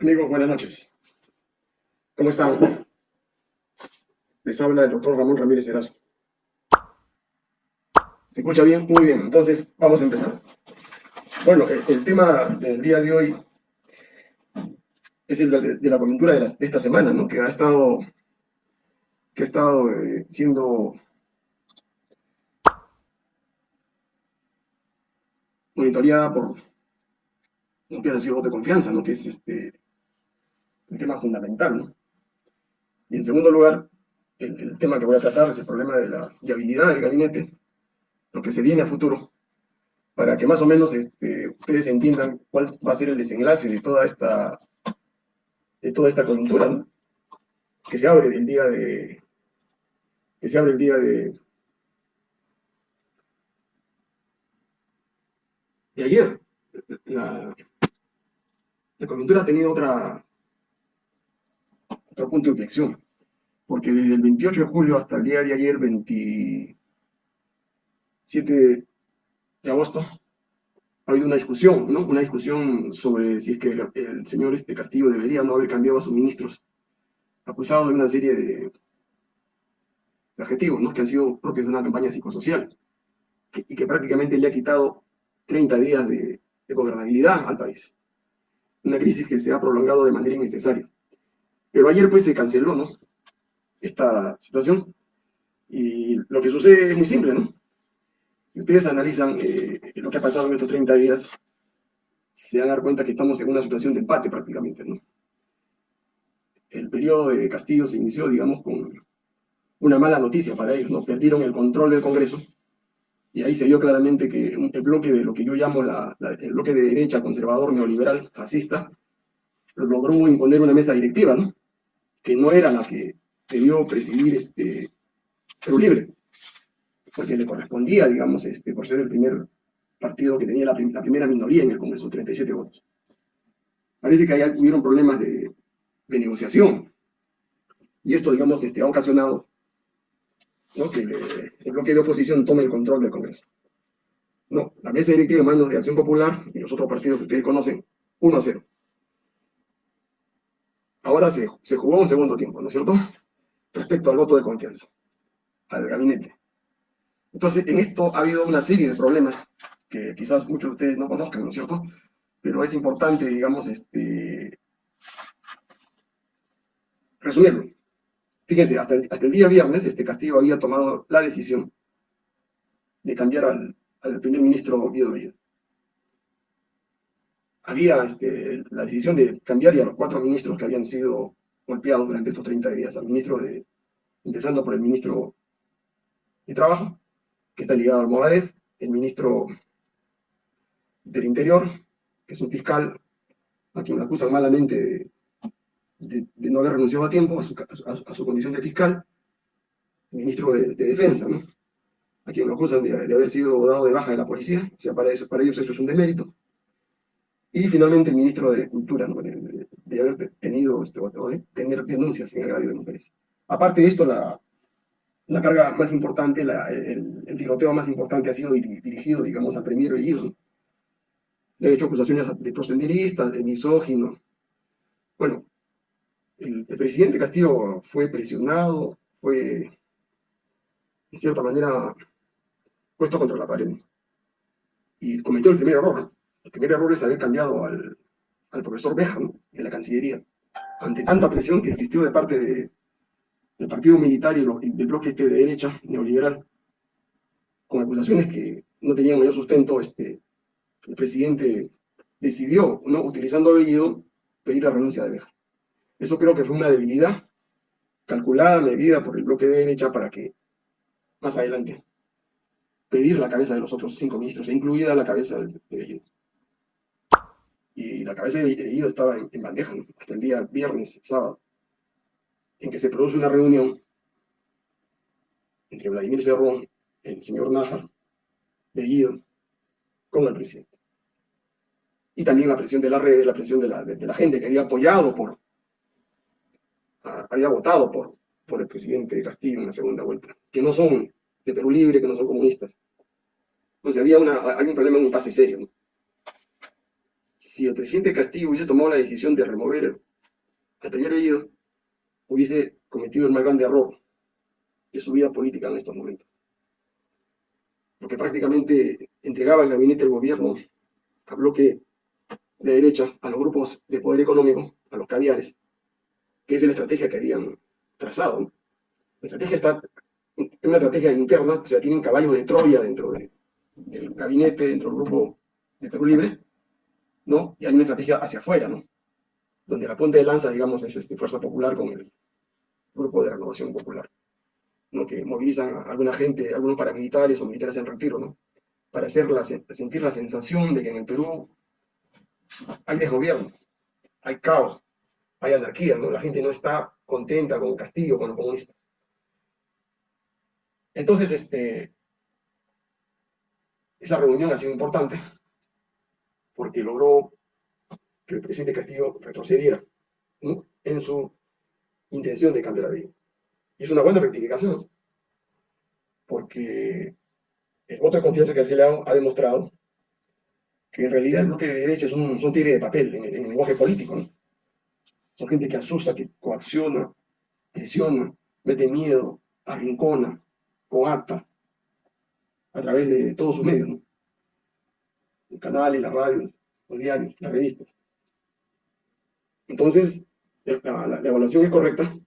Amigos, buenas noches. ¿Cómo están? Les habla el doctor Ramón Ramírez Erazo. ¿Se escucha bien? Muy bien, entonces vamos a empezar. Bueno, el, tema del día de hoy es el de, la coyuntura de, esta semana, ¿no? Que ha estado, que ha estado eh, siendo monitoreada por lo que sido voto de confianza, ¿no? Que es este el tema fundamental, ¿no? Y en segundo lugar, el, tema que voy a tratar es el problema de la viabilidad del gabinete, lo que se viene a futuro, para que más o menos este, ustedes entiendan cuál va a ser el desenlace de toda esta, de toda esta coyuntura, ¿no? que se abre el día de, que se abre el día de, de ayer. La coyuntura ha tenido otra, otro punto de inflexión, porque desde el 28 de julio hasta el día de ayer, 27 de agosto, ha habido una discusión, ¿no? Una discusión sobre si es que el, señor este Castillo debería no haber cambiado a sus ministros, acusados de una serie de, adjetivos, ¿no? Que han sido propios de una campaña psicosocial, y que prácticamente le ha quitado 30 días de gobernabilidad al país. Una crisis que se ha prolongado de manera innecesaria. Pero ayer pues se canceló, ¿no? Esta situación. Y lo que sucede es muy simple, ¿no? Si ustedes analizan eh, lo que ha pasado en estos 30 días, se van a dar cuenta que estamos en una situación de empate prácticamente, ¿no? El periodo de Castillo se inició, digamos, con una mala noticia para ellos, ¿no? Perdieron el control del Congreso y ahí se vio claramente que el bloque de lo que yo llamo el bloque de derecha, conservador, neoliberal, fascista, logró imponer una mesa directiva, ¿no? Que no era la que debió presidir este Perú Libre, porque le correspondía, digamos, este, por ser el primer partido que tenía la, primera minoría en el Congreso, 37 votos. Parece que ahí hubieron problemas de, negociación, y esto, digamos, este, ha ocasionado que el bloque de oposición tome el control del Congreso. No, la mesa directiva en manos de Acción Popular y los otros partidos que ustedes conocen, 1 a 0. Ahora se, jugó un segundo tiempo, ¿no es cierto? Respecto al voto de confianza, al gabinete. Entonces, en esto ha habido una serie de problemas que quizás muchos de ustedes no conozcan, ¿no es cierto? Pero es importante, digamos, este, resumirlo. Fíjense, hasta el, día viernes este Castillo había tomado la decisión de cambiar al, primer ministro Guido había este, la decisión de cambiar ya los cuatro ministros que habían sido golpeados durante estos 30 días, al ministro de, empezando por el ministro de Trabajo, que está ligado al Movadez, el ministro del Interior, que es un fiscal a quien acusan malamente de, no haber renunciado a tiempo a su, condición de fiscal, el ministro de, Defensa, ¿no? a quien lo acusan de, haber sido dado de baja de la policía, o sea, para, eso, para ellos eso es un demérito. Y finalmente el ministro de Cultura, de, haber tenido, este, de tener denuncias en agravio de mujeres. Aparte de esto, la, la carga más importante, el, el, tiroteo más importante ha sido dirigido, digamos, al premier Bellido. De hecho, acusaciones de prosenderistas, de misógino. Bueno, el, el, presidente Castillo fue presionado, fue, de cierta manera, puesto contra la pared. Y cometió el primer error, el primer error es haber cambiado al, profesor Beja, de la Cancillería, ante tanta presión que existió de parte del partido militar y, del bloque este de derecha neoliberal, con acusaciones que no tenían mayor sustento, este, el presidente decidió, ¿no? utilizando apellido, pedir la renuncia de Beja. Eso creo que fue una debilidad calculada, medida por el bloque de derecha para que más adelante pedir la cabeza de los otros cinco ministros, incluida la cabeza de Bellido y la cabeza de Bellido estaba en, bandeja, hasta el día viernes, sábado, en que se produce una reunión entre Vladimir Cerrón, el señor Nájar, Bellido, con el presidente. Y también la presión de la red, la presión de la, gente que había apoyado por, había votado por, por el presidente Castillo en la segunda vuelta, que no son de Perú Libre, que no son comunistas. Entonces había, una, hay un problema, un pase serio. ¿no? Si el presidente Castillo hubiese tomado la decisión de remover al primer Bellido, hubiese cometido el más grande error de su vida política en estos momentos. Porque prácticamente entregaba el gabinete del gobierno a bloque de derecha, a los grupos de poder económico, a los caviares, que es la estrategia que habían trazado. La estrategia está, es una estrategia interna, o sea, tienen caballos de Troya dentro del gabinete, dentro del grupo de Perú Libre, ¿no? Y hay una estrategia hacia afuera, ¿no? Donde la punta de lanza, digamos, es este, Fuerza Popular con el grupo de renovación popular, ¿no? Que movilizan a alguna gente, algunos paramilitares o militares en retiro, ¿no? Para sentir la sensación de que en el Perú hay desgobierno, hay caos, hay anarquía, ¿no? La gente no está contenta con Castillo, con los comunistas. Entonces, este, esa reunión ha sido importante porque logró que el presidente Castillo retrocediera en su intención de cambiar la vida. Y es una buena rectificación, porque el voto de confianza que se le ha, demostrado que en realidad el bloque de derecha es un, son tigres de papel en el, lenguaje político. Son gente que asusta, que coacciona, presiona, mete miedo, arrincona, coacta, a través de todos sus medios. Los canales, las radios, los diarios, las revistas. Entonces, la, evaluación es correcta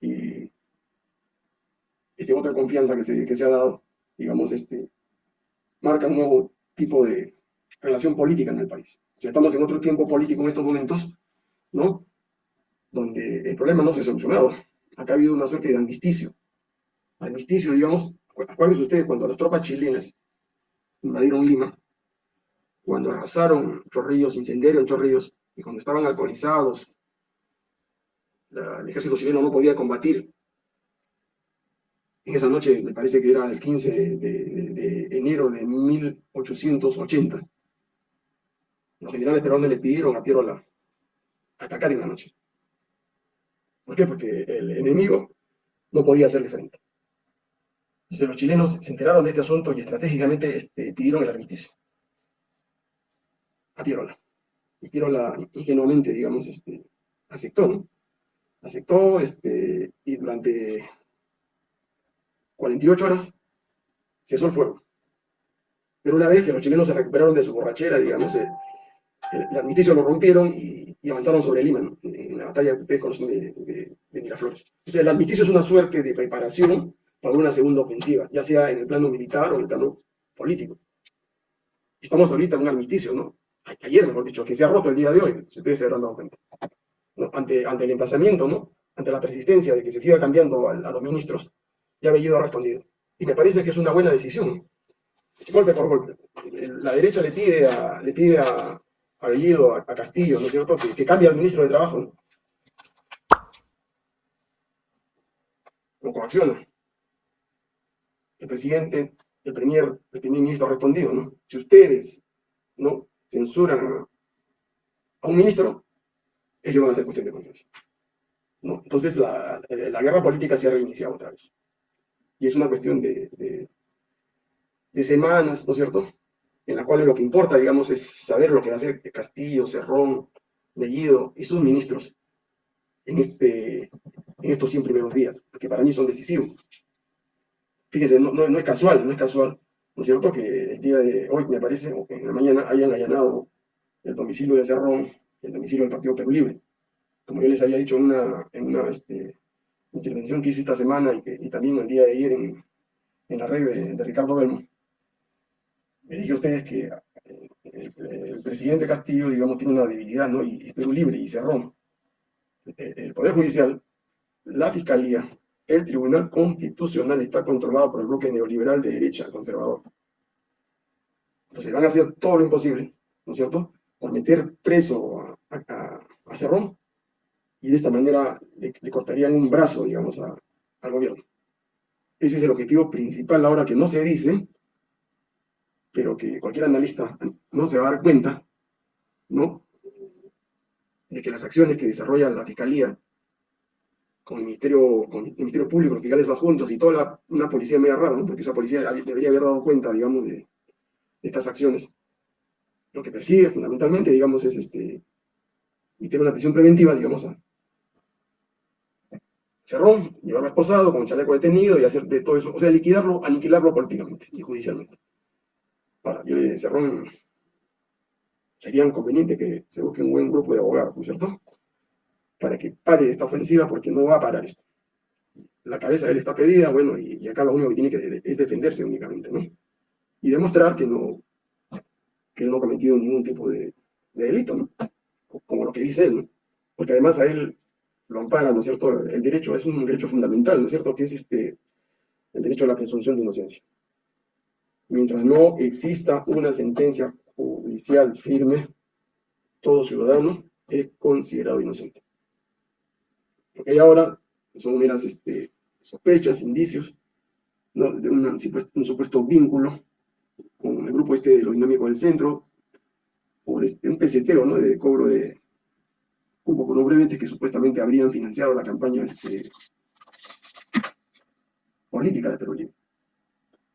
y este voto de confianza que se, que se ha dado, digamos, este, marca un nuevo tipo de relación política en el país. O sea, estamos en otro tiempo político en estos momentos, ¿no? Donde el problema no se ha solucionado. Acá ha habido una suerte de armisticio. Armisticio, digamos, acuérdense ustedes cuando las tropas chilenas invadieron Lima, cuando arrasaron Chorrillos, incendiaron Chorrillos, y cuando estaban alcoholizados, el ejército chileno no podía combatir. En esa noche, me parece que era el 15 de, enero de 1880, los generales peruanos le pidieron a Pierola atacar en la noche. ¿Por qué? Porque el enemigo no podía hacerle frente. Entonces los chilenos se enteraron de este asunto y estratégicamente este, pidieron el armisticio a Pierola. Y Pierola ingenuamente, digamos, este, aceptó, ¿no? Aceptó este, y durante 48 horas cesó el fuego. Pero una vez que los chilenos se recuperaron de su borrachera, digamos, eh, el, armisticio lo rompieron y, avanzaron sobre Lima, en la batalla que ustedes conocen de, Miraflores. O sea, el armisticio es una suerte de preparación para una segunda ofensiva, ya sea en el plano militar o en el plano político. Estamos ahorita en un armisticio, ¿no? Ayer, mejor dicho, que se ha roto el día de hoy, si ustedes se habrán dado cuenta. Ante, ante el emplazamiento, ¿no? Ante la persistencia de que se siga cambiando a, los ministros, ya Bellido ha respondido. Y me parece que es una buena decisión. Golpe por golpe. La derecha le pide a, le pide a, a Bellido, a, Castillo, ¿no es cierto?, que, que cambie al ministro de Trabajo. ¿no? Lo coacciona el presidente, el primer, el primer ministro ha respondido, ¿no? Si ustedes. Censuran a un ministro, ellos van a ser cuestión de confianza. ¿no? Entonces la, la, guerra política se ha reiniciado otra vez. Y es una cuestión de, de, semanas, ¿no es cierto? En la cual lo que importa, digamos, es saber lo que va a hacer Castillo, Cerrón, Bellido y sus ministros en, este, en estos 100 primeros días, porque para mí son decisivos. Fíjense, no, no, es casual, no es casual, ¿no es cierto? Que el día de hoy, me parece, en la mañana, hayan allanado el domicilio de Cerrón, el domicilio del Partido Perú Libre. Como yo les había dicho en una, en una este, intervención que hice esta semana y, que, y también el día de ayer en, en la red de, Ricardo Belmo, me dije a ustedes que eh, el, presidente Castillo, digamos, tiene una debilidad, ¿no? Y, Perú Libre y Cerrón. el Poder Judicial, la Fiscalía, el Tribunal Constitucional está controlado por el bloque neoliberal de derecha conservador. Entonces van a hacer todo lo imposible, ¿no es cierto?, por meter preso a, Cerrón y de esta manera le, cortarían un brazo, digamos, al gobierno. Ese es el objetivo principal ahora que no se dice, pero que cualquier analista no se va a dar cuenta, ¿no?, de que las acciones que desarrolla la Fiscalía con el Ministerio, con Ministerio Público, los fiscales adjuntos y toda una policía media rara, porque esa policía debería haber dado cuenta, digamos, de, estas acciones. lo que persigue fundamentalmente, digamos, es este, una prisión preventiva, digamos, a Cerrón, llevarlo esposado con chaleco detenido y hacer de todo eso, o sea, liquidarlo, aniquilarlo políticamente y judicialmente. Ahora, yo le Cerrón sería conveniente que se busque un buen grupo de abogados, ¿no es cierto? Para que pare esta ofensiva, porque no va a parar esto. La cabeza de él está pedida, bueno, y, acá lo único que tiene que es defenderse únicamente, ¿no? Y demostrar que no, que él no ha cometido ningún tipo de, delito, ¿no? Como lo que dice él, ¿no? Porque además a él lo ampara, ¿no es cierto? El derecho es un derecho fundamental, ¿no es cierto? Que es este, el derecho a la presunción de inocencia. Mientras no exista una sentencia judicial firme, todo ciudadano es considerado inocente. Lo que hay ahora son meras este, sospechas, indicios, de un supuesto vínculo con el grupo este de los dinámicos del centro, por este, un peseteo ¿no? de cobro de cupo con brevetes que supuestamente habrían financiado la campaña este, política de Perú Libre.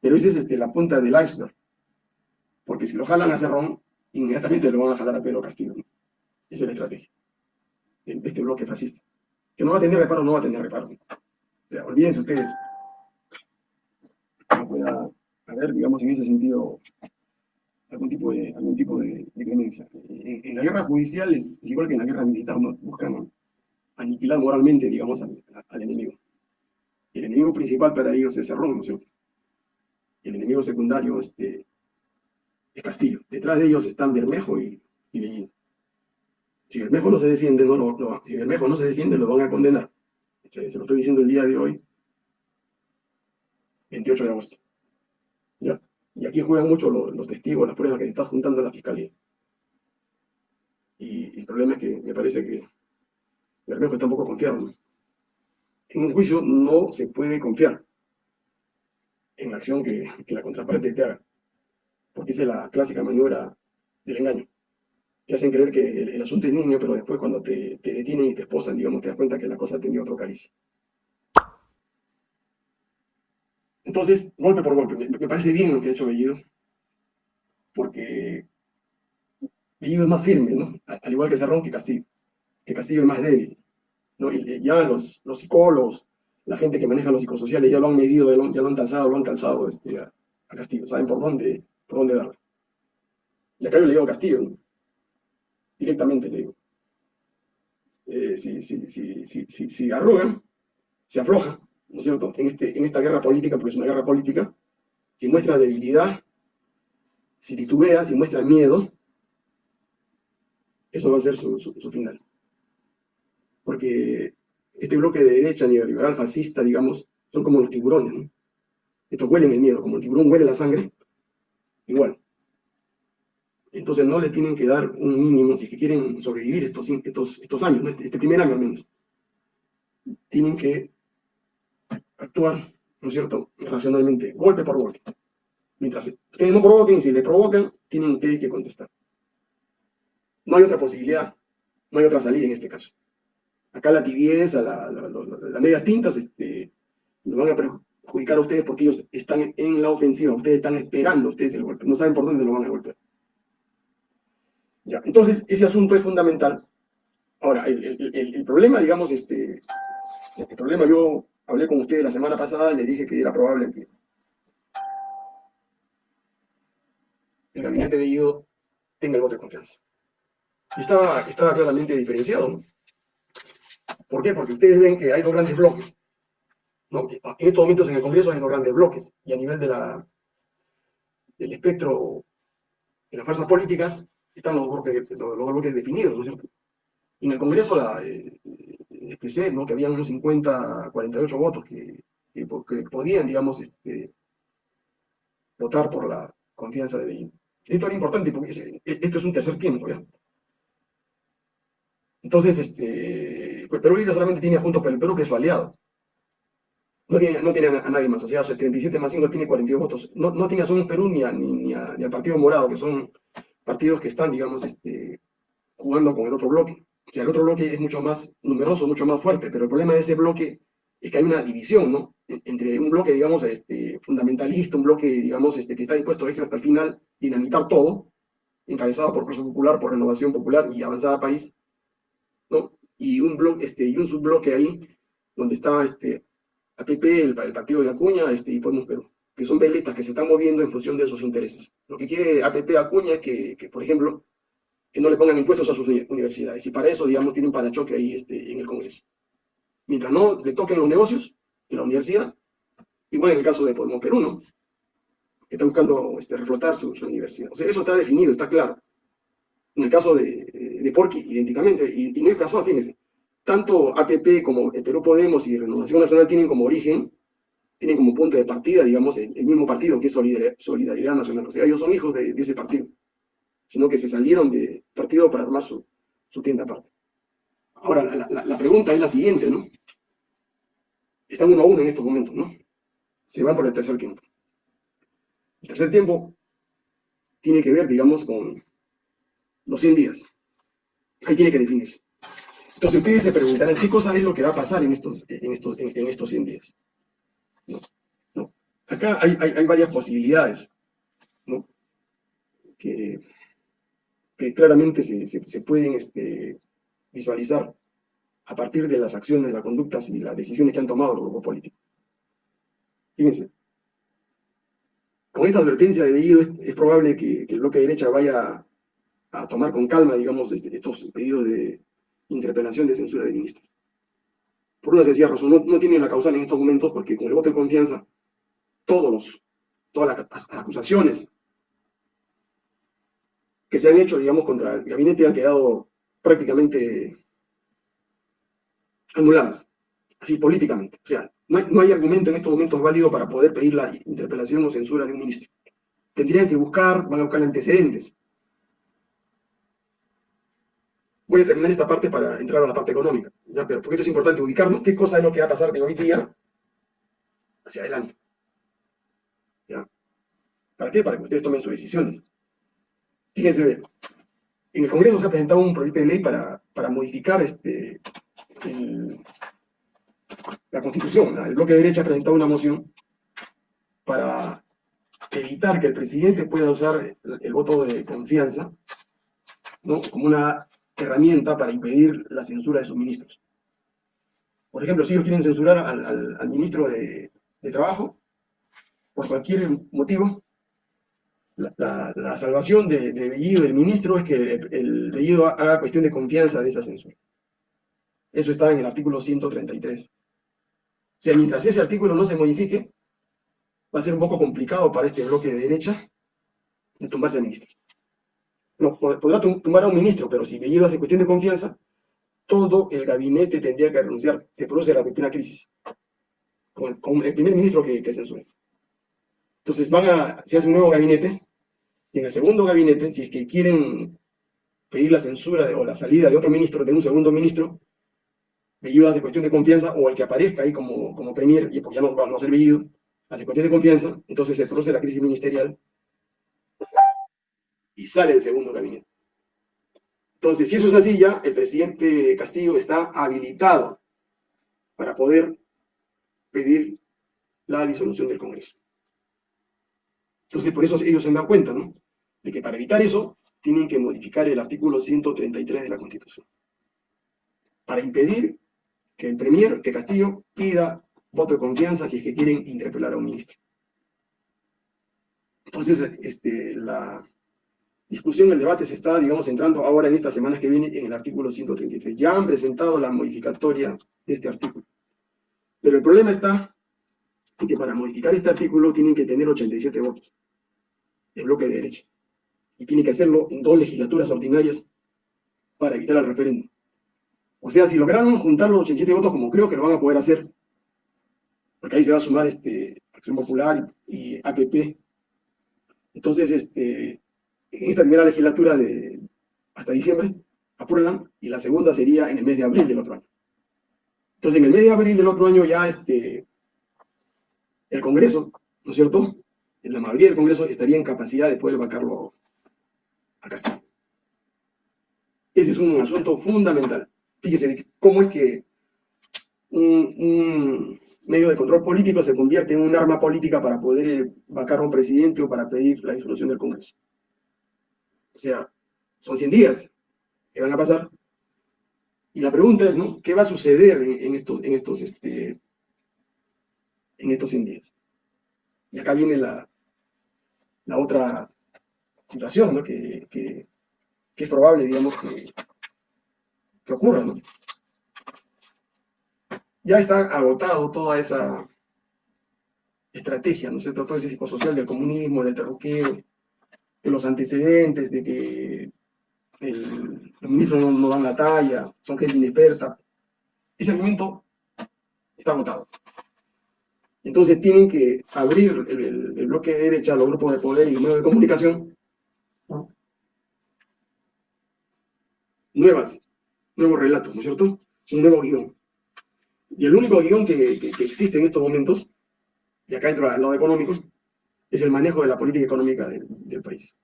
Pero esa es este, la punta del iceberg, porque si lo jalan a Cerrón, inmediatamente lo van a jalar a Pedro Castillo. Esa es la estrategia de este bloque fascista. Que no va a tener reparo, no va a tener reparo. O sea, olvídense ustedes. No pueda haber, digamos, en ese sentido, algún tipo de, algún tipo de, clemencia. En, la guerra judicial es, igual que en la guerra militar, ¿no? buscan aniquilar moralmente, digamos, al, enemigo. El enemigo principal para ellos es Cerrón, ¿no es cierto? El enemigo secundario este, es Castillo. Detrás de ellos están Bermejo y, y Si Bermejo no se defiende, no lo, si Bermejo no se defiende, lo van a condenar. Se lo estoy diciendo el día de hoy, 28 de agosto. Y aquí juegan mucho los, testigos, las pruebas que se está juntando la fiscalía. Y, el problema es que me parece que Bermejo está un poco confiado. En un juicio no se puede confiar en la acción que, la contraparte te haga, porque esa es la clásica maniobra del engaño. Te hacen creer que el, asunto es niño, pero después cuando te, detienen y te esposan, digamos, te das cuenta que la cosa tenido otro cariz. Entonces, golpe por golpe, me, parece bien lo que ha hecho Bellido, porque Bellido es más firme, ¿no? Al igual que Cerrón que Castillo, que Castillo es más débil, ¿no? Y ya los, los psicólogos, la gente que maneja los psicosociales ya lo han medido, ya lo, han calzado, lo han calzado este, a, Castillo, saben por dónde, por dónde darle. Y acá yo le digo a Castillo, ¿no? Directamente le digo. Eh, si, si, si, si, arrugan, se afloja, ¿no es cierto?, en, este, en esta guerra política, porque es una guerra política, si muestra debilidad, si titubea, si muestra miedo, eso va a ser su, su, final. Porque este bloque de derecha neoliberal fascista, digamos, son como los tiburones, ¿no? Estos huelen el miedo, como el tiburón huele la sangre, igual. Entonces no le tienen que dar un mínimo si que quieren sobrevivir estos, estos, estos años, este, este primer año al menos. Tienen que actuar, ¿no es cierto?, racionalmente, golpe por golpe. Mientras ustedes no provoquen, si le provocan, tienen ustedes que contestar. No hay otra posibilidad, no hay otra salida en este caso. Acá la tibieza, la, las medias tintas, este, nos van a perjudicar a ustedes porque ellos están en la ofensiva, ustedes están esperando ustedes el golpe, no saben por dónde lo van a golpear. Entonces, ese asunto es fundamental. Ahora, el, problema, digamos, este, el problema yo hablé con ustedes la semana pasada y les dije que era probable que el gabinete de Guido tenga el voto de confianza. Y estaba, estaba claramente diferenciado, ¿no? ¿Por qué? Porque ustedes ven que hay dos grandes bloques. En estos momentos en el Congreso hay dos grandes bloques, y a nivel de la, del espectro de las fuerzas políticas están los bloques, los, bloques definidos, ¿no es cierto? en el Congreso la, eh, expresé ¿no? que habían unos 50, 48 votos que, que, podían, digamos, este, votar por la confianza de Beijing. Esto era importante porque esto es un tercer tiempo, ¿ya? Entonces, este, pues Perú Libre solamente tiene Juntos por el Perú, que es su aliado. No tiene, no tiene a, nadie más, o sea, 37 más 5 tiene 42 votos. No, no tiene a Somos Perú ni, ni, ni al Partido Morado, que son partidos que están, digamos, este, jugando con el otro bloque. O sea, el otro bloque es mucho más numeroso, mucho más fuerte, pero el problema de ese bloque es que hay una división, ¿no? E-, entre un bloque, digamos, este, fundamentalista, un bloque, digamos, este, que está dispuesto a irse hasta el final, dinamitar todo, encabezado por Fuerza Popular, por Renovación Popular y Avanzada País, ¿no? Y un bloque, este, y un subbloque ahí, donde está este, APP, el, partido de Acuña, este, y Podemos Perú, que son veletas que se están moviendo en función de sus intereses. Lo que quiere APP Acuña es que, que por ejemplo, que no le pongan impuestos a sus universidades. Y para eso, digamos, tiene un parachoque ahí este, en el Congreso. Mientras no le toquen los negocios de la universidad, igual en el caso de Podemos Perú, ¿no? Que está buscando este, reflotar su, universidad. O sea, eso está definido, está claro. En el caso de, de Porqui, idénticamente, y, y no es casual, fíjense, tanto APP como el Perú Podemos y Renovación Nacional tienen como origen, tienen como punto de partida, digamos, el, mismo partido que es Solidaridad, Nacional. O sea, ellos son hijos de ese partido sino que se salieron del partido para armar su, tienda aparte. Ahora, la, pregunta es la siguiente, ¿no? Están uno a uno en estos momentos, ¿no? Se van por el tercer tiempo. El tercer tiempo tiene que ver, digamos, con los 100 días. Ahí tiene que definirse. Entonces ustedes se preguntarán, ¿qué cosa es lo que va a pasar en estos, en estos, en, estos 100 días? No, no. Acá hay, hay, varias posibilidades, ¿no? Que que claramente se, pueden este, visualizar a partir de las acciones, de las conductas y las decisiones que han tomado los grupos políticos. Fíjense, con esta advertencia de Bellido es, probable que, el bloque de derecha vaya a tomar con calma, digamos, este, estos pedidos de interpelación de censura de ministros. Por una sencilla razón, no, no tienen la causal en estos momentos porque con el voto de confianza, los, todas las acusaciones que se han hecho, digamos, contra el gabinete han quedado prácticamente anuladas, así políticamente. O sea, no hay, argumento en estos momentos válido para poder pedir la interpelación o censura de un ministro. Tendrían que buscar, van a buscar antecedentes. Voy a terminar esta parte para entrar a la parte económica, ¿ya? pero porque esto es importante ubicarnos qué cosa es lo que va a pasar de hoy día hacia adelante. ¿Para qué? Para que ustedes tomen sus decisiones. Fíjense, en el Congreso se ha presentado un proyecto de ley para, para modificar este, la Constitución. El bloque de derecha ha presentado una moción para evitar que el presidente pueda usar el, voto de confianza ¿no? como una herramienta para impedir la censura de sus ministros. Por ejemplo, si ellos quieren censurar al, ministro de, de Trabajo, por cualquier motivo, la, salvación de, de, Bellido, del ministro, es que el, Bellido haga cuestión de confianza de esa censura. Eso está en el artículo 133. O sea, mientras ese artículo no se modifique, va a ser un poco complicado para este bloque de derecha de tumbarse a ministros. No, podrá tumbar a un ministro, pero si Bellido hace cuestión de confianza, todo el gabinete tendría que renunciar. Se produce la primera crisis con, el primer ministro que, que. Entonces van a, se hace un nuevo gabinete, y en el segundo gabinete, si es que quieren pedir la censura o la salida de otro ministro, de un segundo ministro, Bellido hace cuestión de confianza, o el que aparezca ahí como, como premier, y porque ya no va a ser Bellido, hace cuestión de confianza, entonces se produce la crisis ministerial y sale el segundo gabinete. Entonces, si eso es así ya, el presidente Castillo está habilitado para poder pedir la disolución del Congreso. Entonces, por eso ellos se han dado cuenta, ¿no? De que para evitar eso, tienen que modificar el artículo 133 de la Constitución. Para impedir que el Premier, que Castillo, pida voto de confianza si es que quieren interpelar a un ministro. Entonces, este, la discusión, el debate se está, digamos, entrando ahora en estas semanas que vienen en el artículo 133. Ya han presentado la modificatoria de este artículo. Pero el problema está porque para modificar este artículo tienen que tener 87 votos, el bloque de derecha. Y tiene que hacerlo en dos legislaturas ordinarias para evitar el referéndum. O sea, si lograron juntar los 87 votos, como creo que lo van a poder hacer, porque ahí se va a sumar este, Acción Popular y APP, entonces, este, en esta primera legislatura de hasta diciembre, aprueban, y la segunda sería en el mes de abril del otro año. Entonces, en el mes de abril del otro año ya este, el Congreso, ¿no es cierto? La mayoría del Congreso estaría en capacidad de poder vacarlo a Castillo. Ese es un asunto fundamental. Fíjese cómo es que un, medio de control político se convierte en un arma política para poder vacar a un presidente o para pedir la disolución del Congreso. O sea, son 100 días que van a pasar. Y la pregunta es, ¿no? ¿Qué va a suceder en, estos, en, estos, este, en estos 100 días? Y acá viene la, la otra situación, ¿no? Que, que, es probable, digamos, que, que ocurra, ¿no? Ya está agotado toda esa estrategia, ¿no es cierto? Todo ese psicosocial del comunismo, del terruqueo, de los antecedentes, de que los ministros no, dan la talla, son gente inexperta. Ese argumento está agotado. Entonces tienen que abrir el, bloque de derecha, los grupos de poder y los medios de comunicación, nuevas, nuevos relatos, ¿no es cierto? Un nuevo guion. Y el único guion que, existe en estos momentos, y acá entra al lado económico, es el manejo de la política económica del, país.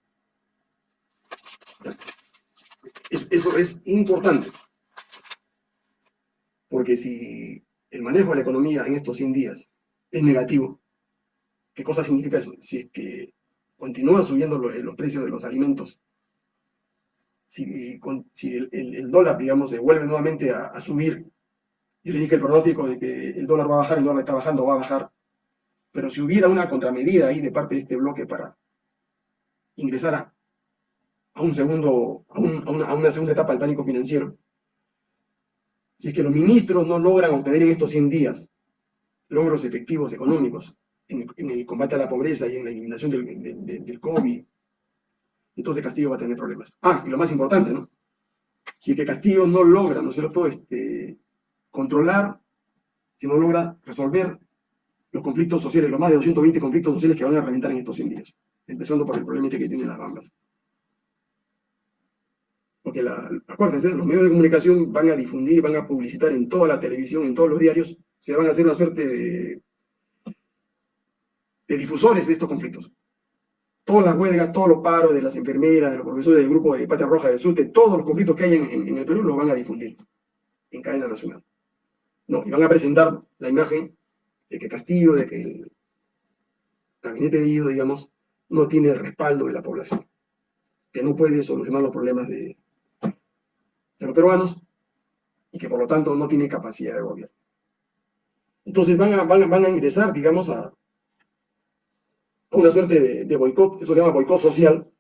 Eso es importante. Porque si el manejo de la economía en estos 100 días es negativo. ¿Qué cosa significa eso? Si es que continúan subiendo los, precios de los alimentos, si, el, dólar, digamos, se vuelve nuevamente a, subir, yo le dije el pronóstico de que el dólar va a bajar, el dólar está bajando, va a bajar, pero si hubiera una contramedida ahí de parte de este bloque para ingresar a, un segundo, a, una, segunda etapa del pánico financiero, si es que los ministros no logran obtener en estos 100 días logros efectivos económicos en, el combate a la pobreza y en la eliminación del, del, COVID, entonces Castillo va a tener problemas. Ah, y lo más importante, ¿no? Si es que Castillo no logra, ¿no es cierto?, este, controlar, si no logra resolver los conflictos sociales, los más de 220 conflictos sociales que van a reventar en estos 100 días, empezando por el problema este que tienen las bambas. Porque, acuérdense, los medios de comunicación van a difundir, van a publicitar en toda la televisión, en todos los diarios, se van a hacer una suerte de, difusores de estos conflictos. Todas las huelgas, todos los paros de las enfermeras, de los profesores del grupo de Patria Roja del Sur, todos los conflictos que hay en, el Perú, los van a difundir en cadena nacional. No, y van a presentar la imagen de que Castillo, de que el gabinete de Guido, digamos, no tiene el respaldo de la población, que no puede solucionar los problemas de, de los peruanos y que por lo tanto no tiene capacidad de gobierno. Entonces van a, van, a ingresar, digamos, a, una suerte de, boicot, eso se llama boicot social,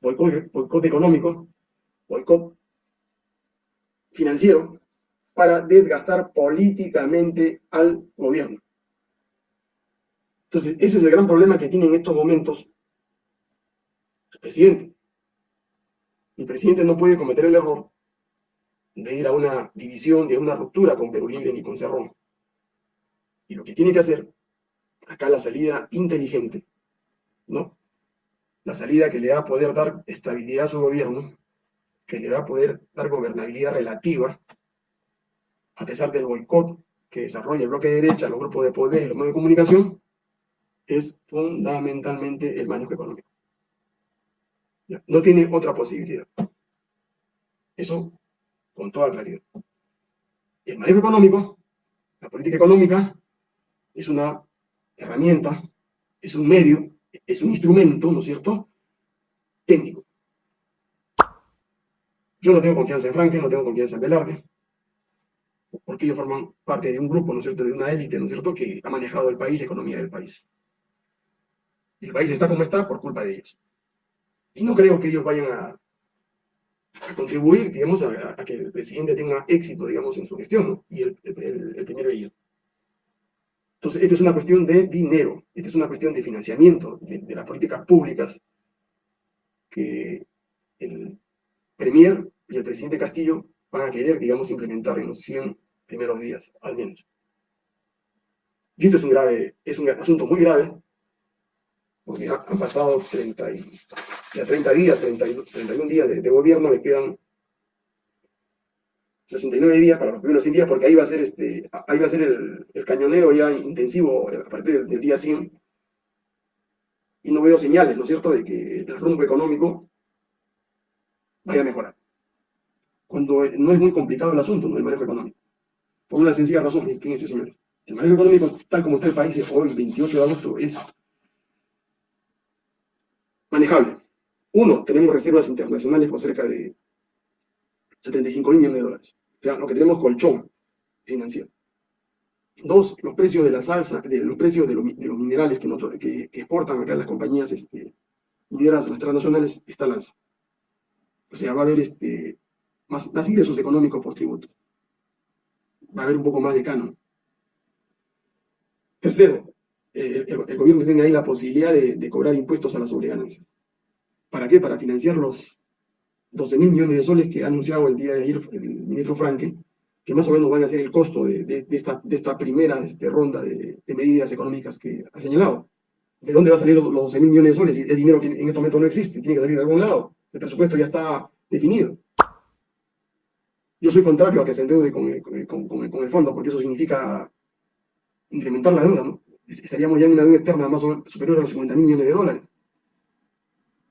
boicot, económico, boicot financiero, para desgastar políticamente al gobierno. Entonces, ese es el gran problema que tiene en estos momentos el presidente. El presidente no puede cometer el error de ir a una división, de una ruptura con Perú Libre ni con Cerrón. Y lo que tiene que hacer, acá la salida inteligente, ¿no? La salida que le va a poder dar estabilidad a su gobierno, que le va a poder dar gobernabilidad relativa, a pesar del boicot que desarrolla el bloque de derecha, los grupos de poder y los medios de comunicación, es fundamentalmente el manejo económico. No tiene otra posibilidad. Eso con toda claridad. El manejo económico, la política económica, es una herramienta, es un medio, es un instrumento, ¿no es cierto?, técnico. Yo no tengo confianza en Franklin, no tengo confianza en Velarde, porque ellos forman parte de un grupo, ¿no es cierto?, de una élite, ¿no es cierto?, que ha manejado el país, la economía del país. El país está como está por culpa de ellos. Y no creo que ellos vayan a, contribuir, digamos, a, que el presidente tenga éxito, digamos, en su gestión, ¿no? y el, el, el primero de ellos. Entonces, esta es una cuestión de dinero, esta es una cuestión de financiamiento de, las políticas públicas que el Premier y el presidente Castillo van a querer, digamos, implementar en los 100 primeros días, al menos. Y esto es un, grave, es un asunto muy grave, porque han pasado 30, y, ya 30 días, 31 días de, gobierno, me quedan 69 días para los primeros 100 días, porque ahí va a ser, este, ahí va a ser el, cañoneo ya intensivo a partir del, día 100. Y no veo señales, ¿no es cierto?, de que el rumbo económico vaya a mejorar. Cuando no es muy complicado el asunto, ¿no? el manejo económico. Por una sencilla razón, fíjense señores. El manejo económico, tal como está el país hoy, 28 de agosto, es manejable. Uno, tenemos reservas internacionales por cerca de 75 mil millones de dólares. O sea, lo que tenemos colchón financiero. Dos, los precios de la salsa, de los precios de los, minerales que, exportan acá las compañías este, mineras, transnacionales, están las. O sea, va a haber este, más, más ingresos económicos por tributo. Va a haber un poco más de canon. Tercero, el, gobierno tiene ahí la posibilidad de, cobrar impuestos a las sobreganancias. ¿Para qué? Para financiar los 12 mil millones de soles que ha anunciado el día de ayer el ministro Franke, que más o menos van a ser el costo de, esta, de esta, primera este, ronda de, medidas económicas que ha señalado. ¿De dónde va a salir los 12 mil millones de soles? El dinero que en este momento no existe, tiene que salir de algún lado. El presupuesto ya está definido. Yo soy contrario a que se endeude con, el fondo, porque eso significa incrementar la deuda. ¿no? Estaríamos ya en una deuda externa más superior a los 50 mil millones de dólares.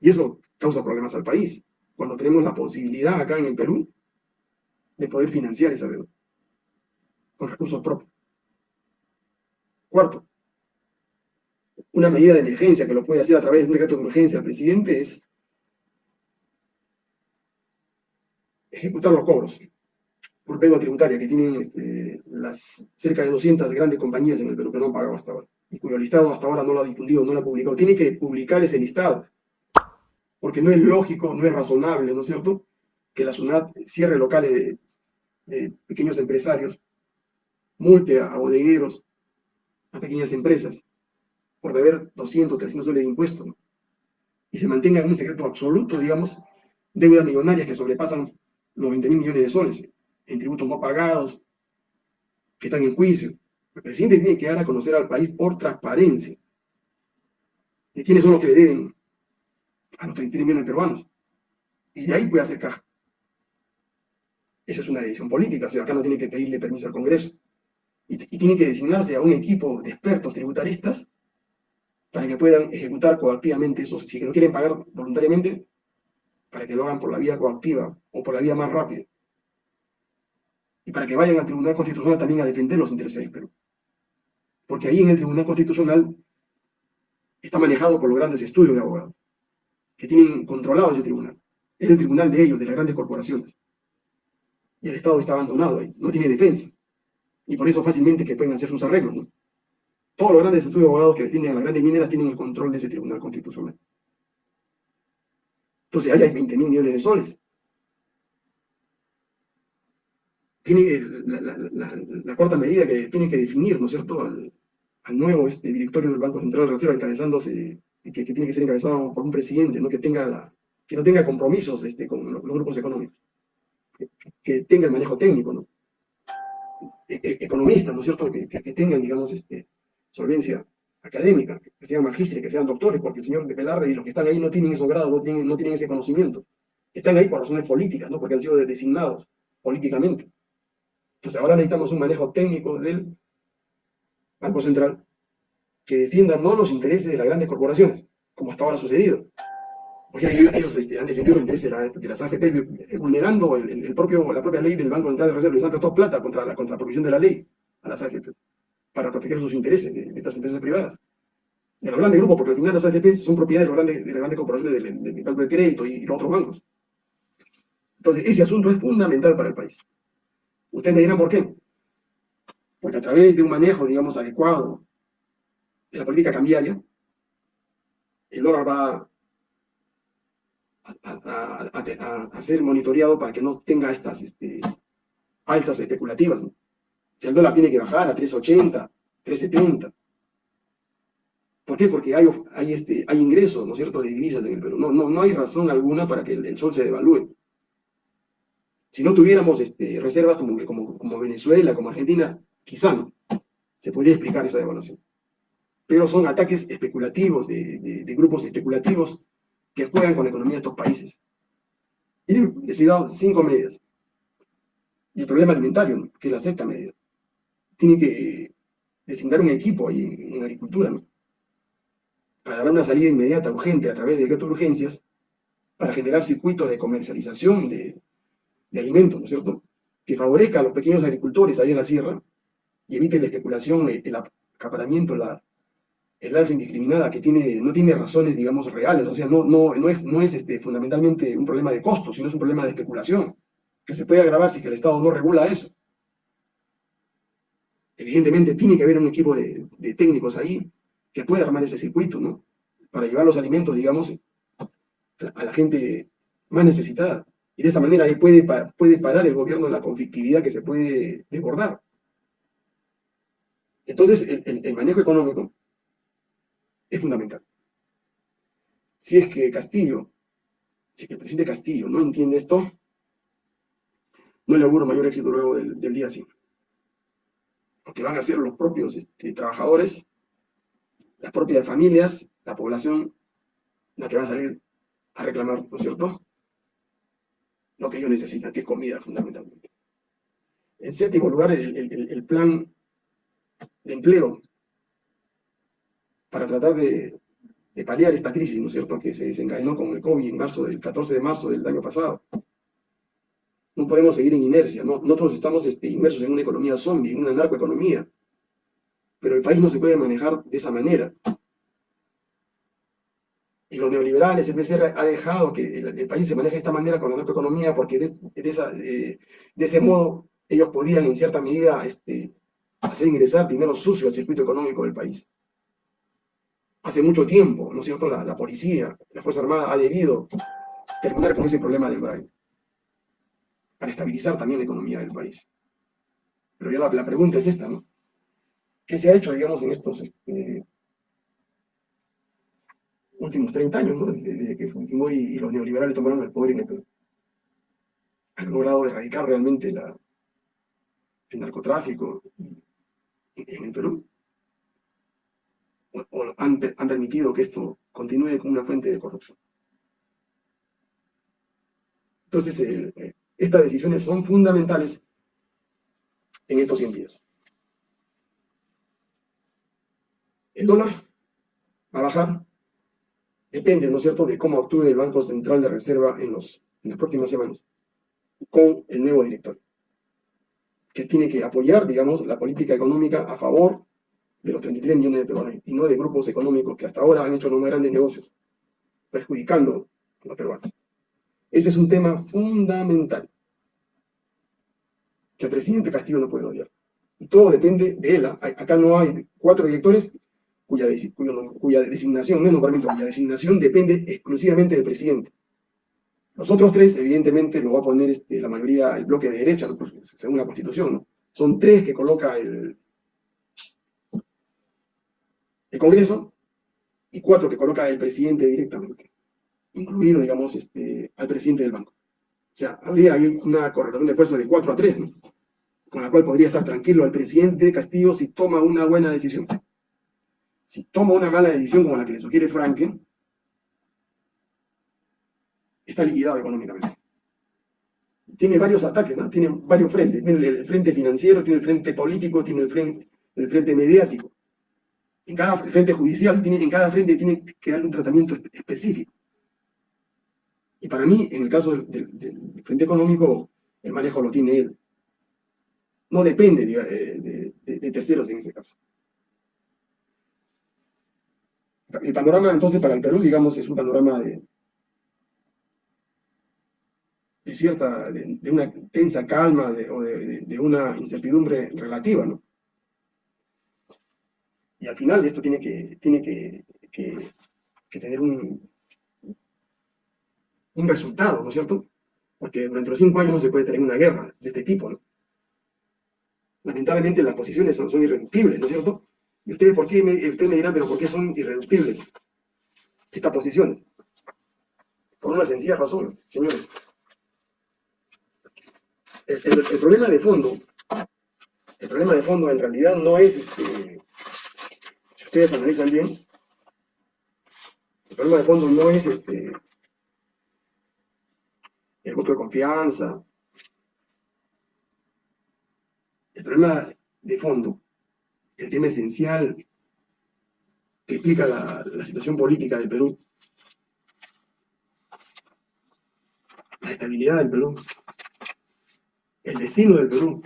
Y eso causa problemas al país. Cuando tenemos la posibilidad acá en el Perú de poder financiar esa deuda con recursos propios. Cuarto, una medida de emergencia que lo puede hacer a través de un decreto de urgencia el presidente es ejecutar los cobros por pego tributaria que tienen este, las cerca de 200 grandes compañías en el Perú que no han pagado hasta ahora y cuyo listado hasta ahora no lo ha difundido, no lo ha publicado. Tiene que publicar ese listado, porque no es lógico, no es razonable, ¿no es cierto?, que la SUNAT cierre locales de, pequeños empresarios, multe a, bodegueros, a pequeñas empresas, por deber 200, 300 soles de impuestos, y se mantenga en un secreto absoluto, digamos, deudas millonarias que sobrepasan los 20 mil millones de soles en tributos no pagados, que están en juicio. El presidente tiene que dar a conocer al país por transparencia de quiénes son los que le deben a los 30 millones de peruanos. Y de ahí puede hacer caja. Esa es una decisión política, o sea, acá no tiene que pedirle permiso al Congreso. Y, tiene que designarse a un equipo de expertos tributaristas para que puedan ejecutar coactivamente eso. Si no quieren pagar voluntariamente, para que lo hagan por la vía coactiva o por la vía más rápida. Y para que vayan al Tribunal Constitucional también a defender los intereses del Perú. Porque ahí en el Tribunal Constitucional está manejado por los grandes estudios de abogados, que tienen controlado ese tribunal. Es el tribunal de ellos, de las grandes corporaciones y el Estado está abandonado ahí, no tiene defensa. Y por eso fácilmente que pueden hacer sus arreglos. ¿no? Todos los grandes estudios de abogados que defienden a las grandes mineras tienen el control de ese tribunal constitucional. Entonces ahí hay 20 mil millones de soles. Tiene la, cuarta medida que tiene que definir, ¿no es cierto?, al, nuevo este, directorio del Banco Central de Reserva encabezándose, que, que, tiene que ser encabezado por un presidente, que, no tenga compromisos este, con los grupos económicos que tenga el manejo técnico. E, e, economistas, ¿no es cierto?, que, tengan, digamos, este, solvencia académica, que sean magistres, que sean doctores, porque el señor de Pelarde y los que están ahí no tienen esos grados, no tienen, no tienen ese conocimiento. Están ahí por razones políticas, ¿no? Porque han sido designados políticamente. Entonces ahora necesitamos un manejo técnico del Banco Central que defienda no los intereses de las grandes corporaciones, como hasta ahora ha sucedido, porque ellos este, han defendido los intereses de, las AFP eh, vulnerando el, propio, la propia ley del Banco Central de Reserva. Les han prestado plata contra la, contra de la ley a las AFP para proteger sus intereses de, estas empresas privadas. De los grandes grupos, porque al final las AFP son propiedad de, los grandes, de las grandes corporaciones del, Banco de Crédito y, los otros bancos. Entonces, ese asunto es fundamental para el país. Ustedes me dirán por qué. Porque a través de un manejo, digamos, adecuado de la política cambiaria, el dólar va a, ser monitoreado para que no tenga estas este, alzas especulativas. Si el dólar tiene que bajar a 3.80, 3.70. ¿Por qué? Porque hay, hay, este, hay ingresos, ¿no es cierto?, de divisas en el Perú. No, no, no hay razón alguna para que el, sol se devalúe. Si no tuviéramos este, reservas como, Venezuela, como Argentina, quizá se podría explicar esa devaluación. Pero son ataques especulativos, de, de grupos especulativos que juegan con la economía de estos países. Y he decidido cinco medidas. Y el problema alimentario, que es la sexta medida. Tiene que designar un equipo ahí en, agricultura, para dar una salida inmediata, urgente, a través de decreto de urgencias, para generar circuitos de comercialización de, alimentos, ¿no es cierto?, que favorezca a los pequeños agricultores ahí en la sierra y evite la especulación, el, acaparamiento, la, el alza indiscriminada que tiene, no tiene razones, digamos, reales, o sea, no, no, no es, no es este, fundamentalmente un problema de costos, sino es un problema de especulación, que se puede agravar si el Estado no regula eso. Evidentemente tiene que haber un equipo de, técnicos ahí que pueda armar ese circuito, ¿no? Para llevar los alimentos, digamos, a la gente más necesitada. Y de esa manera ahí puede, puede parar el gobierno la conflictividad que se puede desbordar. Entonces, el, manejo económico es fundamental. Si es que Castillo, si es que el presidente Castillo no entiende esto, no le auguro mayor éxito luego del, día 5. Porque van a ser los propios este, trabajadores, las propias familias, la población, la que va a salir a reclamar, ¿no es cierto? Lo que ellos necesitan, que es comida fundamentalmente. En séptimo lugar, el plan de empleo para tratar de, paliar esta crisis, ¿no es cierto?, que se desencadenó con el COVID en marzo, del 14 de marzo del año pasado. No podemos seguir en inercia, ¿no? nosotros estamos este, inmersos en una economía zombie, en una narcoeconomía, pero el país no se puede manejar de esa manera. Y los neoliberales, el PCR ha dejado que el, país se maneje de esta manera con la narcoeconomía porque de, de ese modo ellos podían en cierta medida este, hacer ingresar dinero sucio al circuito económico del país. Hace mucho tiempo, ¿no es cierto?, la, policía, la Fuerza Armada ha debido terminar con ese problema del braille, para estabilizar también la economía del país. Pero ya la, pregunta es esta, ¿no? ¿Qué se ha hecho, digamos, en estos este, últimos 30 años, ¿no? desde, que Fujimori y los neoliberales tomaron el poder en el Perú? Han logrado erradicar realmente el narcotráfico en el Perú. O, han, permitido que esto continúe como una fuente de corrupción. Entonces, eh, eh, estas decisiones son fundamentales en estos 100 días. El dólar va a bajar, depende, ¿no es cierto?, de cómo actúe el Banco Central de Reserva en, los, en las próximas semanas, con el nuevo director que tiene que apoyar, digamos, la política económica a favor de los 33 millones de peruanos y no de grupos económicos que hasta ahora han hecho los más grandes negocios, perjudicando a los peruanos. Ese es un tema fundamental que el presidente Castillo no puede odiar. Y todo depende de él. Acá no hay cuatro directores cuya, cuya designación, no es cuya designación depende exclusivamente del presidente. Los otros tres, evidentemente, lo va a poner este, la mayoría, el bloque de derecha, según la Constitución. ¿no? Son tres que coloca el, Congreso y cuatro que coloca el presidente directamente, incluido, digamos, este, al presidente del banco. O sea, habría una correlación de fuerza de cuatro a tres, ¿no? con la cual podría estar tranquilo el presidente Castillo si toma una buena decisión. Si toma una mala decisión como la que le sugiere Franken, está liquidado económicamente. Tiene varios ataques, tiene varios frentes. Tiene el frente financiero, tiene el frente político, tiene el frente, el frente mediático. En cada frente judicial, en cada frente tiene que darle un tratamiento específico. Y para mí, en el caso del, frente económico, el manejo lo tiene él. No depende de, de terceros en ese caso. El panorama entonces para el Perú, digamos, es un panorama de, cierta, de, una tensa calma o de, una incertidumbre relativa, ¿no? Y al final esto tiene que, tener un, resultado, ¿no es cierto? Porque durante los cinco años no se puede tener una guerra de este tipo, ¿no? Lamentablemente las posiciones son irreductibles, ¿no es cierto? Y ustedes, ¿por qué me, ustedes me dirán, pero ¿por qué son irreductibles estas posiciones? Por una sencilla razón, señores el, problema de fondo, el problema de fondo en realidad no es, este, si ustedes analizan bien, el problema de fondo no es este, el voto de confianza. El problema de fondo, el tema esencial que explica la, situación política del Perú, la estabilidad del Perú, el destino del Perú,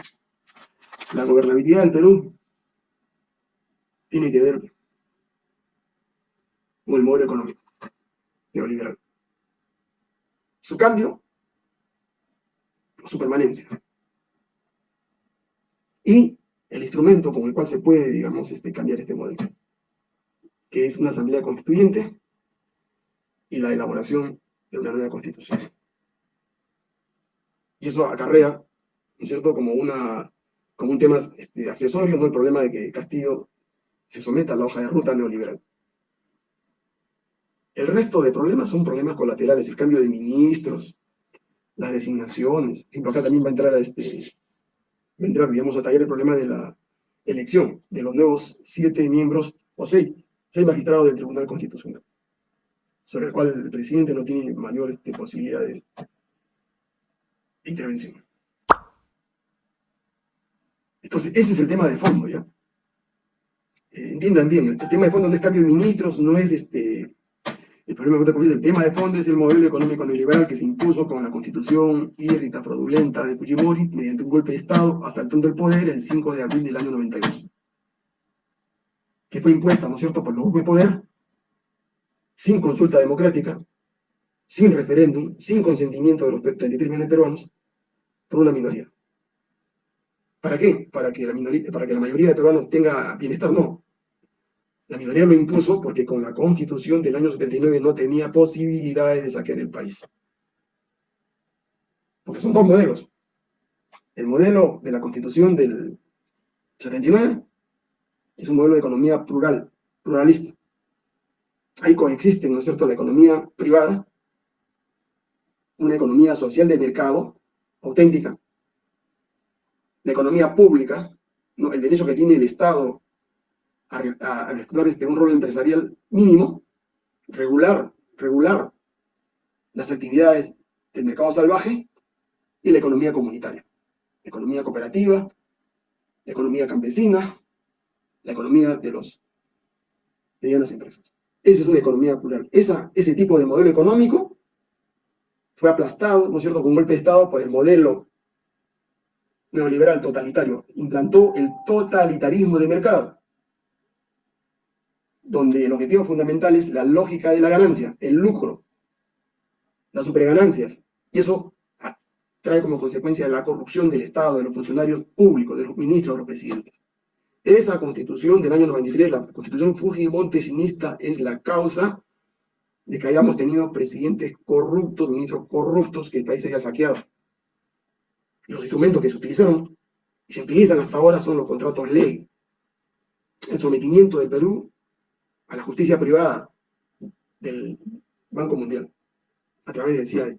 la gobernabilidad del Perú, tiene que ver con el modelo económico neoliberal. Su cambio, su permanencia. Y el instrumento con el cual se puede, digamos, este, cambiar este modelo, que es una asamblea constituyente y la elaboración de una nueva constitución. Y eso acarrea, ¿no es cierto?, como, una, como un tema este, accesorio, ¿no?, el problema de que Castillo se someta a la hoja de ruta neoliberal. El resto de problemas son problemas colaterales, el cambio de ministros, las designaciones. Por ejemplo, acá también va a entrar a este, entrar, digamos, a tallar el problema de la elección de los nuevos siete miembros, o seis, seis magistrados del Tribunal Constitucional sobre el cual el presidente no tiene mayor este, posibilidad de, intervención. Entonces, ese es el tema de fondo, ¿ya? Eh, entiendan bien, el, tema de fondo no es cambio de ministros, no es este... El problema que el tema de fondo es el modelo económico neoliberal que se impuso con la constitución irrita fraudulenta de Fujimori mediante un golpe de Estado asaltando el poder el 5 de abril del año 92. Que fue impuesta, ¿no es cierto?, por los grupos de poder sin consulta democrática, sin referéndum, sin consentimiento de los 33 millones de peruanos, por una minoría. ¿Para qué? Para que, la minoría, para que la mayoría de peruanos tenga bienestar, no. La minoría lo impuso porque con la constitución del año 79 no tenía posibilidades de saquear el país. Porque son dos modelos. El modelo de la constitución del 79 es un modelo de economía plural, pluralista ahí coexisten, ¿no es cierto?, la economía privada, una economía social de mercado, auténtica, la economía pública, ¿no? el derecho que tiene el Estado a, a, este, un rol empresarial mínimo, regular, regular las actividades del mercado salvaje y la economía comunitaria, la economía cooperativa, la economía campesina, la economía de los medianas empresas. Esa es una economía plural. ese tipo de modelo económico fue aplastado, ¿no es cierto?, con un golpe de Estado por el modelo neoliberal totalitario. Implantó el totalitarismo de mercado, donde el objetivo fundamental es la lógica de la ganancia, el lucro, las superganancias. Y eso trae como consecuencia la corrupción del Estado, de los funcionarios públicos, de los ministros, de los presidentes. Esa constitución del año 93, la constitución Fujimontesinista, es la causa de que hayamos tenido presidentes corruptos, ministros corruptos, que el país haya saqueado. Los instrumentos que se utilizaron y se utilizan hasta ahora son los contratos ley, el sometimiento del Perú a la justicia privada del Banco Mundial, a través del CIAE,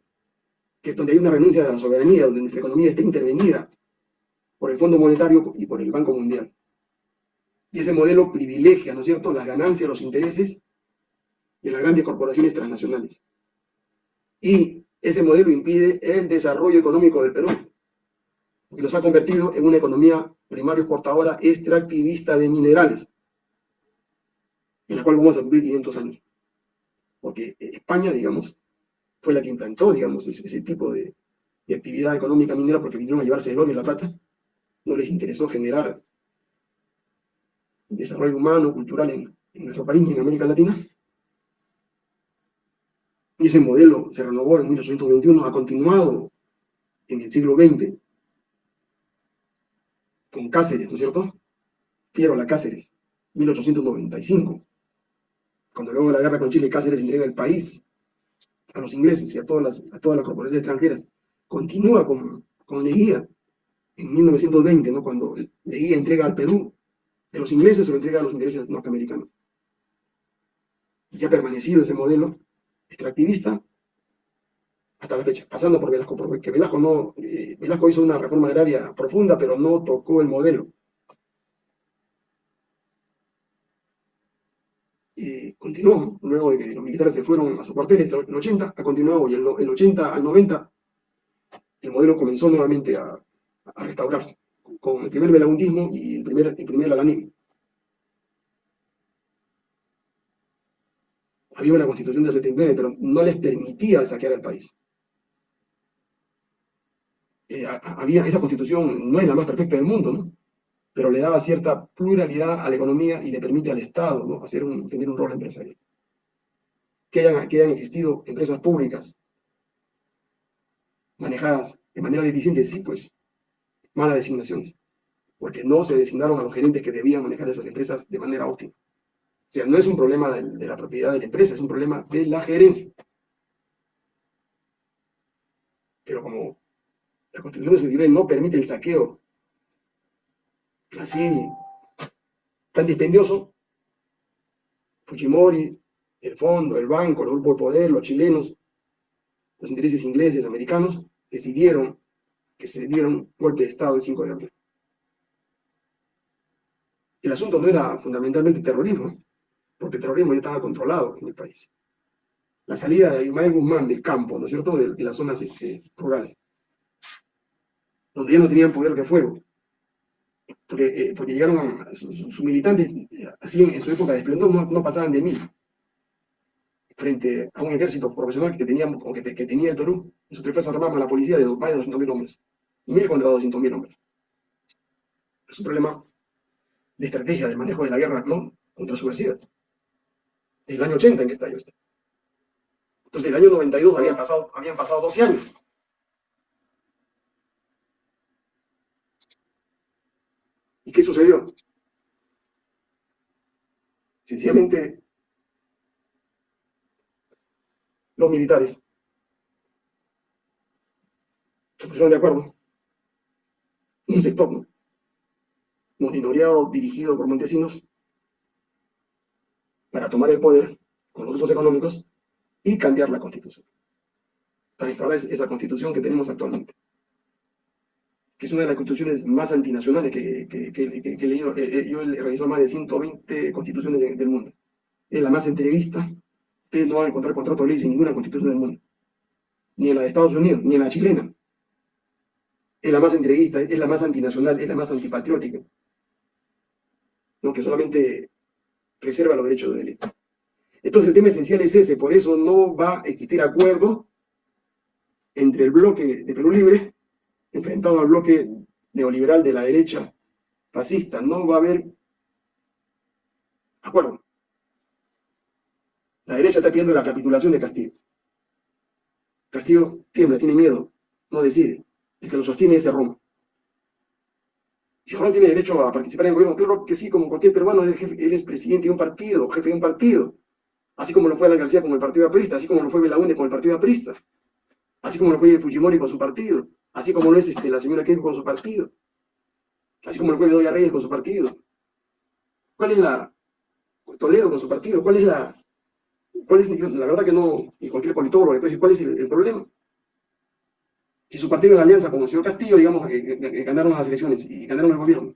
que donde hay una renuncia de la soberanía, donde nuestra economía está intervenida por el Fondo Monetario y por el Banco Mundial. Y ese modelo privilegia, ¿no es cierto?, las ganancias, los intereses de las grandes corporaciones transnacionales. Y ese modelo impide el desarrollo económico del Perú, y los ha convertido en una economía primaria exportadora extractivista de minerales, en la cual vamos a cumplir 500 años. Porque España, digamos, fue la que implantó, digamos, ese, tipo de, actividad económica minera porque vinieron a llevarse el oro y la plata. No les interesó generar desarrollo humano, cultural en, nuestro país y en América Latina. Y ese modelo se renovó en 1821, ha continuado en el siglo XX con Cáceres, ¿no es cierto? Piero la Cáceres, 1895. Cuando luego la guerra con Chile, Cáceres entrega el país a los ingleses y a todas las, corporaciones extranjeras. Continúa con, con Leguía en 1920, ¿no? cuando Leguía entrega al Perú de los ingleses se lo entrega a los ingleses norteamericanos. Y ha permanecido ese modelo extractivista hasta la fecha, pasando por Velasco, porque Velasco, no, eh, Velasco hizo una reforma agraria profunda, pero no tocó el modelo. Y continuó, luego de que los militares se fueron a sus cuarteles, el 80 ha continuado, y el, el 80 al 90 el modelo comenzó nuevamente a restaurarse con el primer belagundismo y el primer, el primer alanismo. Había una constitución de 79, pero no les permitía saquear al país. Eh, había, esa constitución no es la más perfecta del mundo, ¿no? Pero le daba cierta pluralidad a la economía y le permite al Estado. Hacer un, tener un rol empresarial. que hayan, que hayan existido empresas públicas manejadas de manera deficiente, sí, pues, malas designaciones, porque no se designaron a los gerentes que debían manejar esas empresas de manera óptima. O sea, no es un problema de, la propiedad de la empresa, es un problema de la gerencia. Pero como la Constitución de Cedivel no permite el saqueo así tan dispendioso, Fujimori, el fondo, el banco, el grupo de poder, los chilenos, los intereses ingleses, americanos, decidieron que se diera un golpe de Estado el 5 de abril. El asunto no era fundamentalmente terrorismo, porque el terrorismo ya estaba controlado en el país. La salida de Ismael Guzmán del campo, ¿no es cierto?, de, las zonas este, rurales, donde ya no tenían poder de fuego, porque, eh, porque llegaron sus, militantes, así en, su época de esplendor, no, pasaban de mil, frente a un ejército profesional que, tenía, que, que tenía el Perú, y sus tres fuerzas armadas, la policía, de más de 200.000 hombres, mil contra 200.000 hombres. Es un problema de estrategia, de manejo de la guerra, ¿no?, contra subversiva. Es el año 80 en que estalló esto. Entonces, el año 92 habían pasado, habían pasado 12 años. Qué sucedió? Sencillamente, los militares se pusieron de acuerdo. Un sector, monitoreado, dirigido por Montesinos, para tomar el poder con los grupos económicos y cambiar la constitución. Para instalar esa constitución que tenemos actualmente que es una de las constituciones más antinacionales que, he leído. Eh, eh, yo he revisado más de 120 constituciones del mundo. Es la más entrevista. Ustedes no van a encontrar contrato de ley en ninguna constitución del mundo. Ni en la de Estados Unidos, ni en la chilena. Es la más entrevista, es la más antinacional, es la más antipatriótica. ¿no? Que solamente preserva los derechos de delito. Entonces el tema esencial es ese, por eso no va a existir acuerdo entre el bloque de Perú Libre enfrentado al bloque neoliberal de la derecha fascista. No va a haber acuerdo. La derecha está pidiendo la capitulación de Castillo. Castillo tiembla, tiene miedo, no decide. El que lo sostiene es Roma. Si Ron tiene derecho a participar en el gobierno, claro que sí, como cualquier peruano, él es presidente de un partido, jefe de un partido. Así como lo fue Alan García con el partido aprista, así como lo fue Belaúnde con el partido aprista, así como lo fue Fujimori con su partido así como lo es este, la señora Keiko con su partido, así como lo fue Bedoya Reyes con su partido. ¿Cuál es la, Toledo con su partido, cuál es la, cuál es, la verdad que no, y cualquier politólogo puede decir cuál es el, problema? Si su partido en alianza con el señor Castillo, digamos, que, ganaron las elecciones y ganaron el gobierno,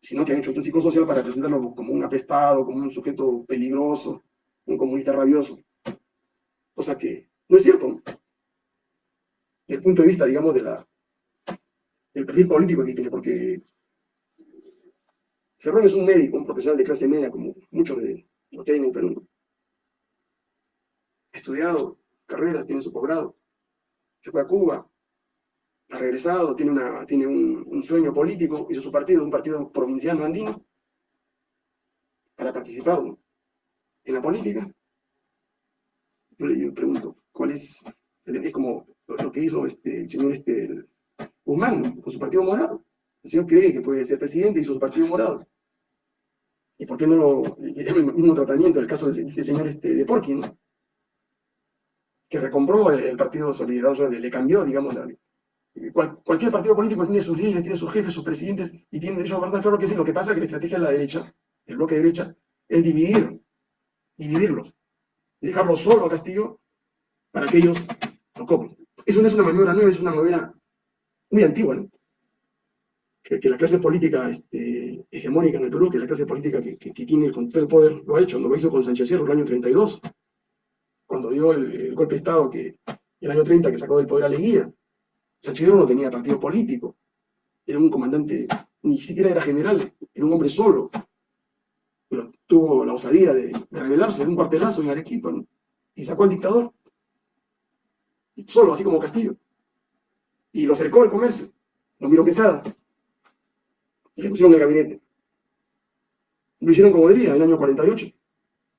sino que han hecho un psicosocial para presentarlo como un apestado, como un sujeto peligroso, un comunista rabioso. Cosa que no es cierto. El punto de vista, digamos, de la, del perfil político que tiene, porque Cerrón es un médico, un profesional de clase media, como muchos de los que en Perú. Estudiado carreras, tiene su posgrado, se fue a Cuba, ha regresado, tiene, una, tiene un, sueño político, hizo su partido, un partido provinciano andino, para participar en la política. Yo le pregunto, ¿cuál es? Es como lo que hizo este, el señor este, Guzmán con su partido morado. El señor cree que puede ser presidente y su partido morado. ¿Y por qué no lo, el mismo tratamiento el caso de este señor este, de Porkin, que recompró el, partido solidario, le, cambió, digamos, cualquier partido político tiene sus líderes, tiene sus jefes, sus presidentes, y tiene derecho a claro que sí, lo que pasa es que la estrategia de la derecha, el bloque de derecha, es dividir, dividirlos, y dejarlos solo a Castillo para que ellos lo comen. Eso no es una maniobra nueva, es una maniobra muy antigua, ¿no? Que, la clase política este, hegemónica en el Perú, que la clase política que, tiene el control del poder, lo ha hecho, lo hizo con Sánchez Cerro el año 32, cuando dio el, golpe de Estado que el año 30 que sacó del poder a Leguía. Sánchez Cerro no tenía partido político, era un comandante, ni siquiera era general, era un hombre solo, pero tuvo la osadía de, de rebelarse en un cuartelazo en Arequipa y sacó al dictador solo, así como Castillo. Y lo cercó el comercio, lo miró Quesada, y se pusieron en el gabinete. Lo hicieron como diría, en el año 48.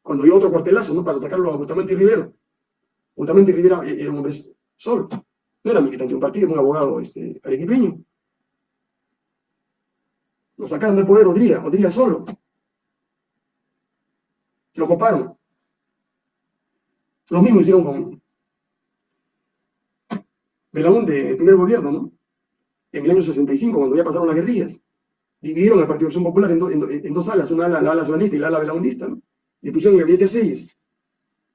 cuando dio otro cuartelazo, ¿no? Para sacarlo a Bustamante y Rivero. Bustamante y Rivera era un hombre solo. No era militante de un partido, era un abogado este, arequipeño. Lo sacaron del poder Odría, Odría solo. Lo coparon. Lo mismo hicieron con Belaúnde, el primer gobierno, ¿no? En el año 65, cuando ya pasaron las guerrillas. Dividieron el Partido de Acción Popular en, dos alas, una ala, la ala y la ala belaundista, ¿no? Y pusieron el gabinete 6,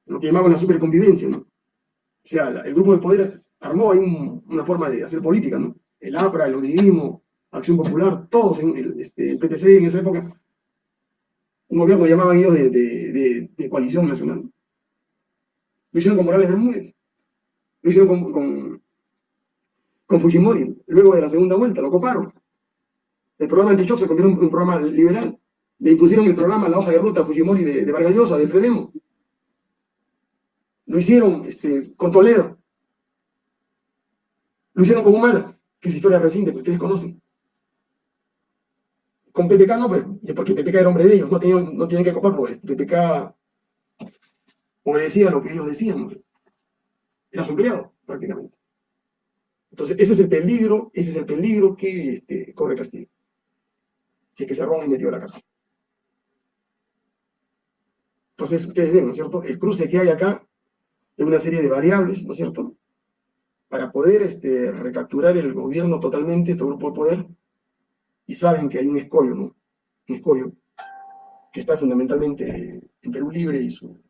lo que llamaban la superconvivencia, ¿no? O sea, el grupo de poder armó ahí una forma de hacer política, ¿no? El APRA, el odridismo, Acción Popular, todos en el, este, PTC en esa época, un gobierno llamaban ellos de, de, de, coalición nacional. Lo hicieron con Morales Bermúdez, lo hicieron con, con, Fujimori, luego de la segunda vuelta, lo coparon. El programa anti se convirtió en un programa liberal. Le impusieron el programa, la hoja de ruta Fujimori de, de de Fredemo. Lo hicieron este, con Toledo. Lo hicieron con Humana, que es historia reciente que ustedes conocen. Con PPK no, pues, porque PPK era hombre de ellos, no tenían, no que copar, pues PPK obedecía lo que ellos decían. Era su empleado, prácticamente. Entonces, ese es el peligro, ese es el peligro que este, corre Castillo. Si es que roba y metió a la cárcel. Entonces, ustedes ven, ¿no es cierto? El cruce que hay acá de una serie de variables, ¿no es cierto? Para poder este, recapturar el gobierno totalmente, este grupo de poder, y saben que hay un escollo, ¿no? Un escollo que está fundamentalmente en Perú Libre y su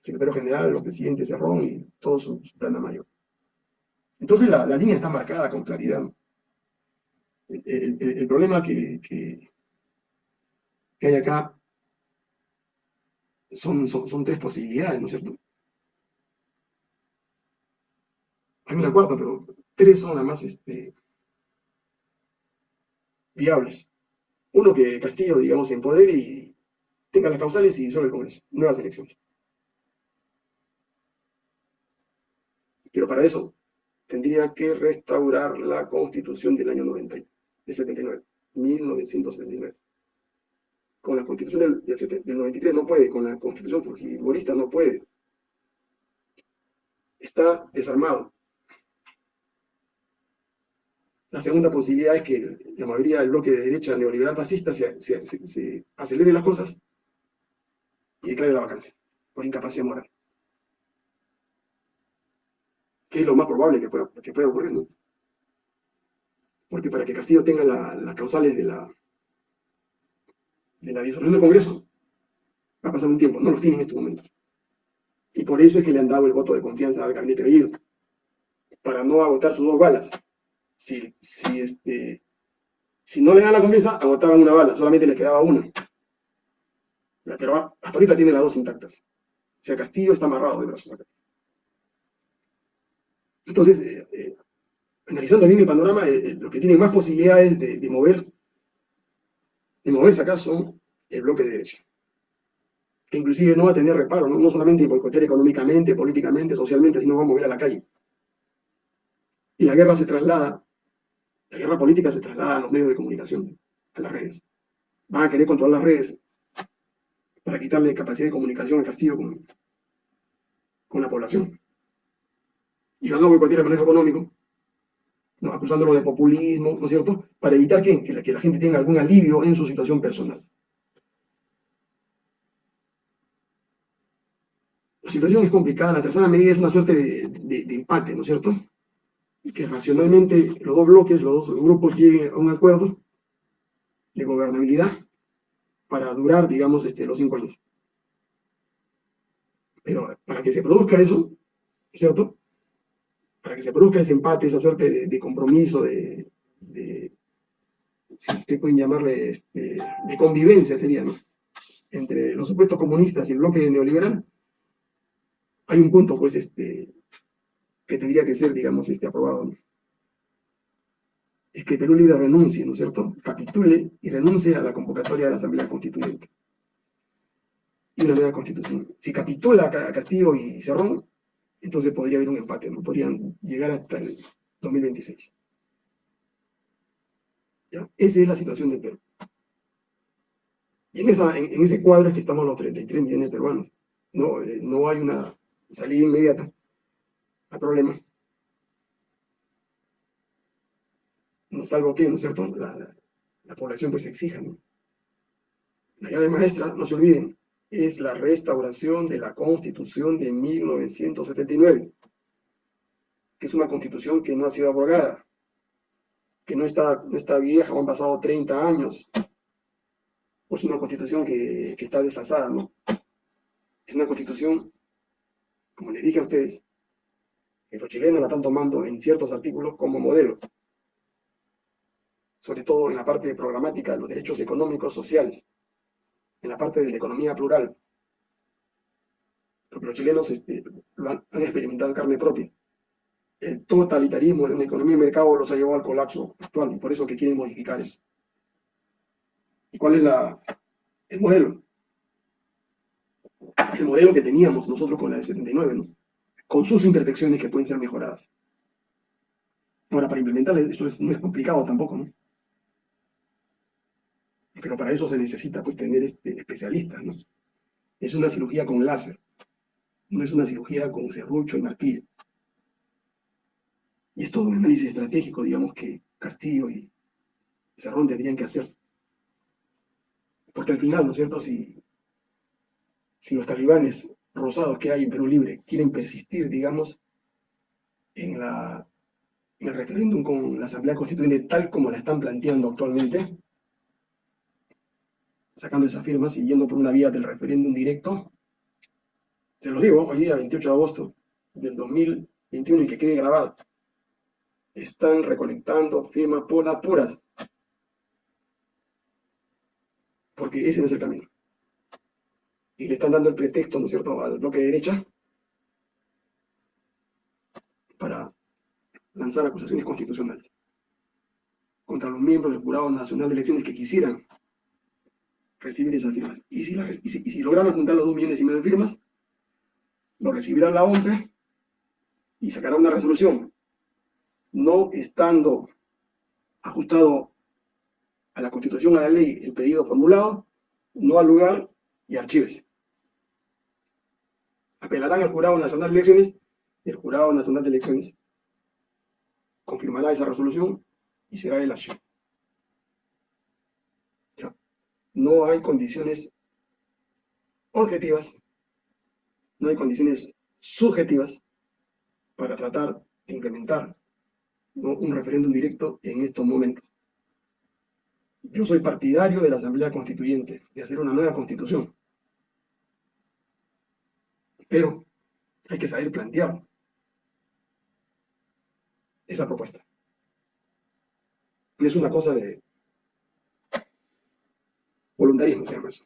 secretario general, los presidentes Cerrón y todo su, plana mayor. Entonces la, línea está marcada con claridad. El, problema que, hay acá son, tres posibilidades, ¿no es cierto? Hay una cuarta, pero tres son las más este, viables. Uno que Castillo, digamos, en poder y tenga las causales y disuelve el Congreso. Nuevas elecciones. Pero para eso tendría que restaurar la Constitución del año 90, de 79, 1979. Con la Constitución del, del, del 93 no puede, con la Constitución fujimorista no puede. Está desarmado. La segunda posibilidad es que la mayoría del bloque de derecha neoliberal fascista se, se, acelere las cosas y declare la vacancia por incapacidad moral. Que es lo más probable que pueda, que pueda ocurrir, ¿no? Porque para que Castillo tenga las causales de la, de la disolución del Congreso, va a pasar un tiempo, no los tiene en estos momentos. Y por eso es que le han dado el voto de confianza al gabinete Bellido, para no agotar sus dos balas si, si, este, si no le dan la confianza, agotaban una bala, solamente le quedaba una. Pero hasta ahorita tiene las dos intactas. O sea, Castillo está amarrado de brazos. Entonces, eh, eh, analizando bien el panorama, eh, lo que tiene más posibilidades de, mover, de moverse acá son el bloque de derecha. Que inclusive no va a tener reparo, no, no solamente boicotear económicamente, políticamente, socialmente, sino va a mover a la calle. Y la guerra se traslada la guerra política se traslada a los medios de comunicación, a las redes. Van a querer controlar las redes para quitarle capacidad de comunicación al Castillo con la población. Y van a boicotear el manejo económico, ¿no? acusándolo de populismo, ¿no es cierto?, para evitar que, que, la, que la gente tenga algún alivio en su situación personal. La situación es complicada, la tercera medida es una suerte de, de empate, ¿no es cierto?, que racionalmente los dos bloques, los dos grupos lleguen a un acuerdo de gobernabilidad para durar, digamos, este, los cinco años. Pero para que se produzca eso, ¿cierto? Para que se produzca ese empate, esa suerte de, compromiso, de, de, si pueden llamarle, este, de convivencia sería, ¿no? Entre los supuestos comunistas y el bloque neoliberal, hay un punto, pues, este, que tendría que ser, digamos, este, aprobado. Es que Perú Libre renuncie, ¿no es cierto? Capitule y renuncie a la convocatoria de la Asamblea Constituyente. Y una nueva constitución. Si capitula Castillo y Cerrón, entonces podría haber un empate, ¿no? Podrían llegar hasta el 2026. ¿Ya? Esa es la situación del Perú. Y en, ese cuadro es que estamos los 33 millones de peruanos. No, eh, no hay una salida inmediata al problema. No salvo que, ¿no es cierto?, la, la, población pues exija, ¿no? La llave maestra, no se olviden, es la restauración de la Constitución de 1979, que es una constitución que no ha sido abrogada, que no está, no está vieja, han pasado 30 años, es una constitución que, que está desfasada, ¿no? Es una constitución, como les dije a ustedes, que los chilenos la están tomando en ciertos artículos como modelo, sobre todo en la parte programática de los derechos económicos sociales, en la parte de la economía plural, porque los chilenos este, lo han, experimentado en carne propia. El totalitarismo de una economía de mercado los ha llevado al colapso actual y por eso que quieren modificar eso. ¿Y cuál es la, el modelo? el modelo que teníamos nosotros con la del 79, ¿no? con sus imperfecciones que pueden ser mejoradas. Ahora, para implementar eso no es complicado tampoco, ¿no? Pero para eso se necesita pues tener este, especialistas, ¿no? Es una cirugía con láser, no es una cirugía con serrucho y martillo. Y es todo un análisis estratégico, digamos, que Castillo y Cerrón tendrían que hacer. Porque al final, ¿no es cierto?, si si los talibanes rosados que hay en Perú Libre quieren persistir, digamos, en, la, el referéndum con la Asamblea Constituyente tal como la están planteando actualmente, sacando esas firmas y yendo por una vía del referéndum directo, se los digo, hoy día, 28 de agosto del 2021, y que quede grabado, están recolectando firmas por las puras, porque ese no es el camino. Y le están dando el pretexto, ¿no es cierto?, al bloque de derecha para lanzar acusaciones constitucionales contra los miembros del Jurado Nacional de Elecciones que quisieran recibir esas firmas. Y si, y lograron juntar los dos millones y medio de firmas, lo recibirá la OMPE y sacará una resolución, no estando ajustado a la Constitución, a la ley, el pedido formulado, no al lugar y archívese apelarán al Jurado Nacional de Elecciones y el Jurado Nacional de Elecciones confirmará esa resolución y será el archivo. No hay condiciones objetivas, no hay condiciones subjetivas para tratar de implementar un referéndum directo en estos momentos. Yo soy partidario de la Asamblea Constituyente, de hacer una nueva constitución. Pero hay que saber plantear esa propuesta. es una cosa de voluntarismo, se llama eso.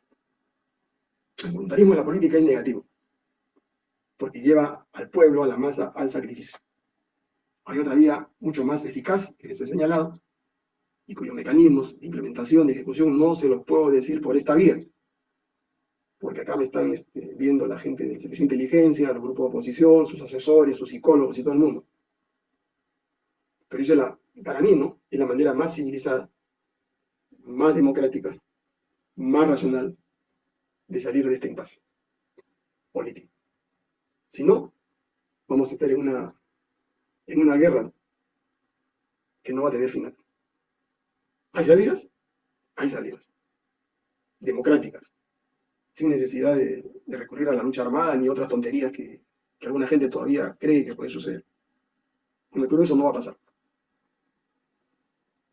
El voluntarismo en la política es negativo, porque lleva al pueblo, a la masa, al sacrificio. Hay otra vía mucho más eficaz, que les he señalado, y cuyos mecanismos de implementación, de ejecución, no se los puedo decir por esta vía, porque acá me están este, viendo la gente del servicio de inteligencia, los grupos de oposición, sus asesores, sus psicólogos y todo el mundo. Pero es la, para mí, ¿no? Es la manera más civilizada, más democrática, más racional de salir de este impasse político. Si no, vamos a estar en una, en una guerra que no va a tener final. ¿Hay salidas? Hay salidas. Democráticas sin necesidad de, recurrir a la lucha armada ni otras tonterías que, alguna gente todavía cree que puede suceder. Perú eso no va a pasar.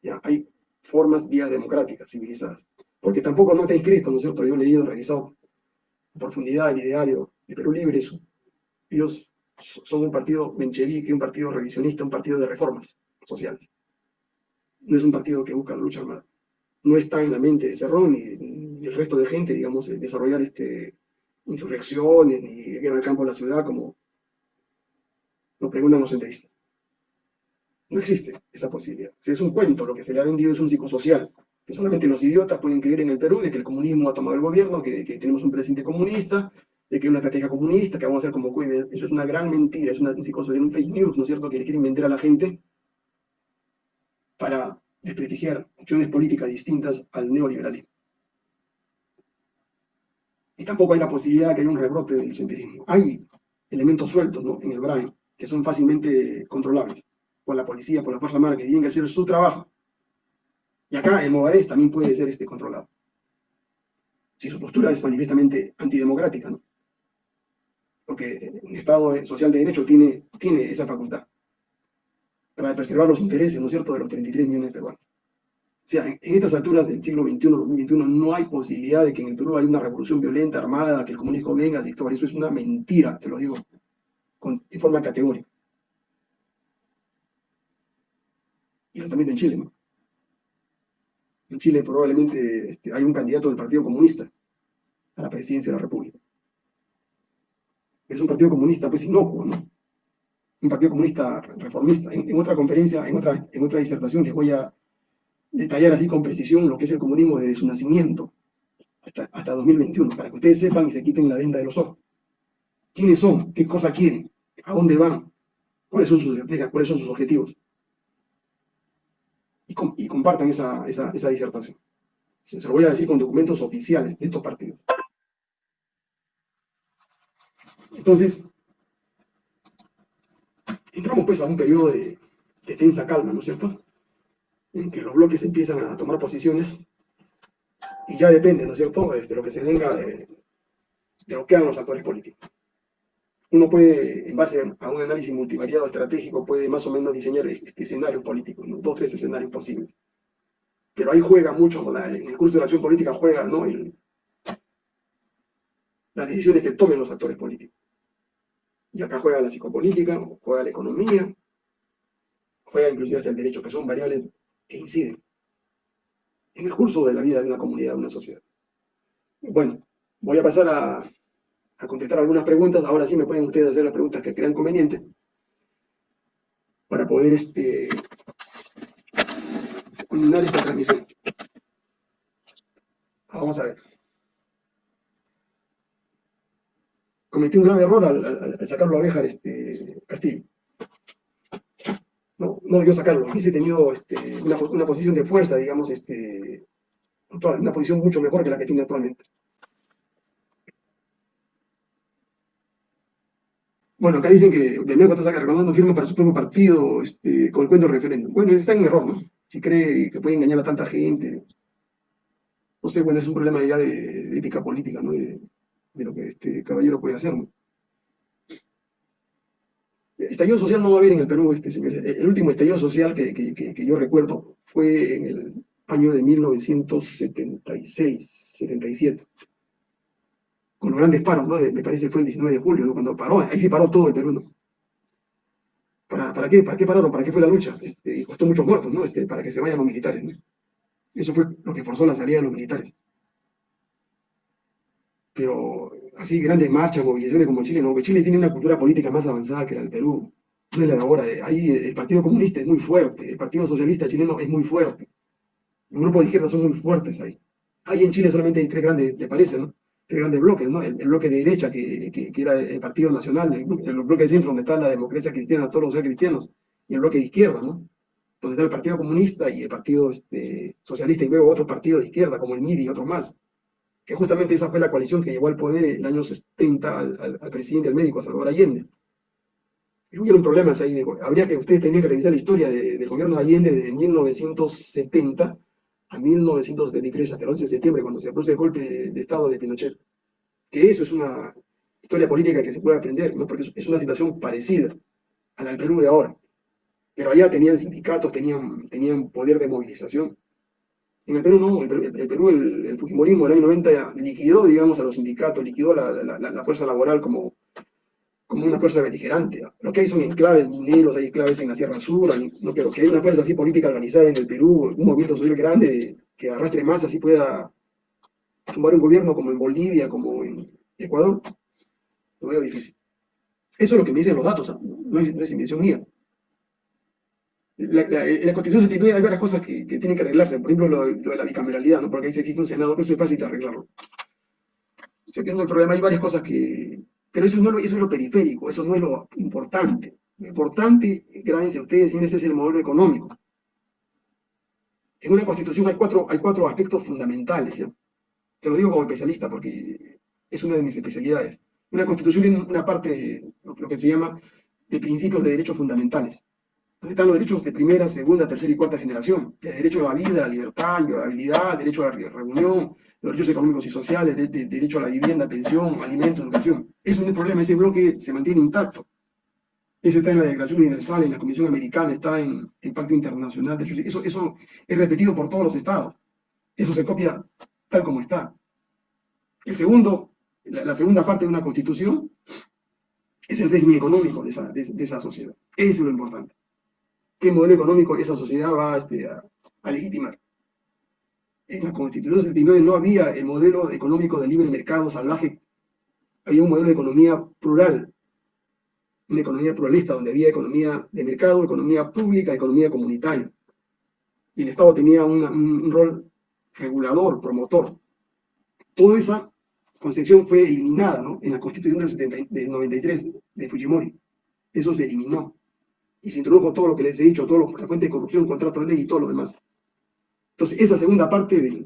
Ya, hay formas, vías democráticas, civilizadas. Porque tampoco no está inscrito, ¿no es cierto? Yo he leído, revisado en profundidad el ideario de Perú Libre. ellos son un partido menchevique, un partido revisionista, un partido de reformas sociales. No es un partido que busca la lucha armada. No está en la mente de Cerrón ni, el resto de gente, digamos, desarrollar este, insurrecciones ni guerra al campo de la ciudad, como lo preguntan los entrevistas. No existe esa posibilidad. Si es un cuento, lo que se le ha vendido es un psicosocial, que solamente los idiotas pueden creer en el Perú de que el comunismo ha tomado el gobierno, que, tenemos un presidente comunista, de que hay una estrategia comunista, que vamos a hacer como cuide. Eso es una gran mentira, es una, un psicosocial, un fake news, ¿no es cierto?, que le quiere inventar a la gente para desprestigiar opciones políticas distintas al neoliberalismo. Y tampoco hay la posibilidad de que haya un rebrote del senderismo. Hay elementos sueltos en el BRAE que son fácilmente controlables por la policía, por la Fuerza Armada, que tienen que hacer su trabajo. Y acá el Movadez también puede ser este, controlado. Si su postura es manifiestamente antidemocrática, ¿no? Porque un Estado social de Derecho tiene, tiene esa facultad para preservar los intereses, ¿no es cierto?, de los 33 millones de peruanos. O sea, en, estas alturas del siglo XXI, 2021, no hay posibilidad de que en el Perú haya una revolución violenta, armada, que el comunismo venga, todo eso es una mentira, se lo digo, con, en forma categórica. Y lo también en Chile, ¿no? En Chile probablemente este, hay un candidato del Partido Comunista a la presidencia de la República. Es un partido comunista, pues inocuo, ¿no? Un partido comunista reformista. En, otra conferencia, en otra, en otra disertación, les voy a detallar así con precisión lo que es el comunismo desde su nacimiento hasta, hasta 2021, para que ustedes sepan y se quiten la venda de los ojos. ¿Quiénes son? ¿Qué cosa quieren? ¿A dónde van? ¿Cuáles son sus estrategias? ¿Cuáles son sus objetivos? Y, compartan esa, disertación. Se, lo voy a decir con documentos oficiales de estos partidos. Entonces, entramos pues a un periodo de, tensa calma, ¿no es cierto? En que los bloques empiezan a tomar posiciones y ya depende, ¿no es cierto?, de este, lo que se venga de lo que hagan los actores políticos uno puede, en base a un análisis multivariado estratégico, puede más o menos diseñar este escenarios políticos, ¿no? dos, tres escenarios posibles. Pero ahí juega mucho, en el curso de la acción política juega ¿no? las decisiones que tomen los actores políticos. Y acá juega la psicopolítica, juega la economía, juega inclusive hasta el derecho, que son variables que inciden en el curso de la vida de una comunidad, de una sociedad. Bueno, voy a pasar a a contestar algunas preguntas. Ahora sí me pueden ustedes hacer las preguntas que crean conveniente para poder este, culminar esta transmisión. Vamos a ver. Cometí un grave error al, sacarlo a Béjar este, Castillo. No, no debió sacarlo. Hubiese tenido este, una, una, posición de fuerza, digamos, este, una posición mucho mejor que la que tiene actualmente. Bueno, acá dicen que de nuevo está recordando firma para su propio partido este, con el cuento del referéndum. Bueno, está en error, ¿no? Si cree que puede engañar a tanta gente. No sé, bueno, es un problema ya de, ética política, ¿no? De, lo que este caballero puede hacer. Estallido social no va a haber en el Perú, este señor. El último estallido social que, que yo recuerdo fue en el año de 1976, 77 con los grandes paros, ¿no? me parece que fue el 19 de julio, ¿no? cuando paró, ahí sí paró todo el Perú, ¿no? ¿Para, ¿Para, qué? ¿Para qué pararon? ¿Para qué fue la lucha? Este, y costó muchos muertos, ¿no? Este, para que se vayan los militares. Eso fue lo que forzó la salida de los militares. Pero así grandes marchas, movilizaciones como Chile, no, Chile tiene una cultura política más avanzada que la del Perú. No es la de ahora. Eh. Ahí el Partido Comunista es muy fuerte, el Partido Socialista chileno es muy fuerte. Los grupos de izquierda son muy fuertes ahí. Ahí en Chile solamente hay tres grandes, ¿te parece, no? Grandes bloques, ¿no? El, bloque de derecha, que, que, era el Partido Nacional, el, bloque de centro, donde está la democracia cristiana, todos los cristianos, y el bloque de izquierda, ¿no? Donde está el Partido Comunista y el Partido este, Socialista, y luego otros partidos de izquierda, como el MIRI y otros más. Que justamente esa fue la coalición que llevó al poder en el año 70 al, presidente, al médico, Salvador Allende. Y hubieron problemas ahí. habría que, ustedes tenían que revisar la historia del gobierno de Allende desde 1970 a 1973, hasta el 11 de septiembre, cuando se produce el golpe de, Estado de Pinochet. Que eso es una historia política que se puede aprender, ¿no? porque es una situación parecida a la del Perú de ahora. Pero allá tenían sindicatos, tenían, tenían poder de movilización. En el Perú no, el Perú, el, el, Fujimorismo del año 90 liquidó, digamos, a los sindicatos, liquidó la, la, la fuerza laboral como, como una fuerza beligerante. Lo que hay son enclaves mineros, hay enclaves en la Sierra Sur, no, pero que hay una fuerza así política organizada en el Perú, un movimiento social grande que arrastre más, así pueda tomar un gobierno como en Bolivia, como en Ecuador, lo veo difícil. Eso es lo que me dicen los datos, no, es, no invención mía. La, la Constitución 79 hay varias cosas que, tienen que arreglarse, por ejemplo lo, de la bicameralidad, ¿no? porque ahí se exige un Senado, que eso es fácil de arreglarlo. Sé que no hay problema, hay varias cosas que, pero eso, no, eso es lo periférico, eso no es lo importante. Lo importante, grábense ustedes, señores, es el modelo económico. En una constitución hay cuatro, hay cuatro aspectos fundamentales. ¿ya? Te lo digo como especialista porque es una de mis especialidades. Una constitución tiene una parte, lo que se llama, de principios de derechos fundamentales. Donde están los derechos de primera, segunda, tercera y cuarta generación. El derecho a la vida, a la libertad, la habilidad, derecho a la reunión, los derechos económicos y sociales, el derecho a la vivienda, pensión, alimento, educación. Eso no es problema, ese bloque se mantiene intacto. Eso está en la Declaración Universal, en la Comisión Americana, está en el Pacto Internacional de. Eso, eso es repetido por todos los estados. Eso se copia tal como está. El segundo, la, segunda parte de una constitución es el régimen económico de esa, de, sociedad. Eso es lo importante. ¿Qué modelo económico esa sociedad va este, a legitimar? En la Constitución 79 no había el modelo económico de libre mercado salvaje, había un modelo de economía plural, una economía pluralista donde había economía de mercado, economía pública, economía comunitaria. Y el Estado tenía un rol regulador, promotor. Toda esa concepción fue eliminada ¿no? en la Constitución del, del 93 de Fujimori. Eso se eliminó. Y se introdujo todo lo que les he dicho, toda la fuente de corrupción, contrato de ley y todo lo demás. Entonces, esa segunda parte de,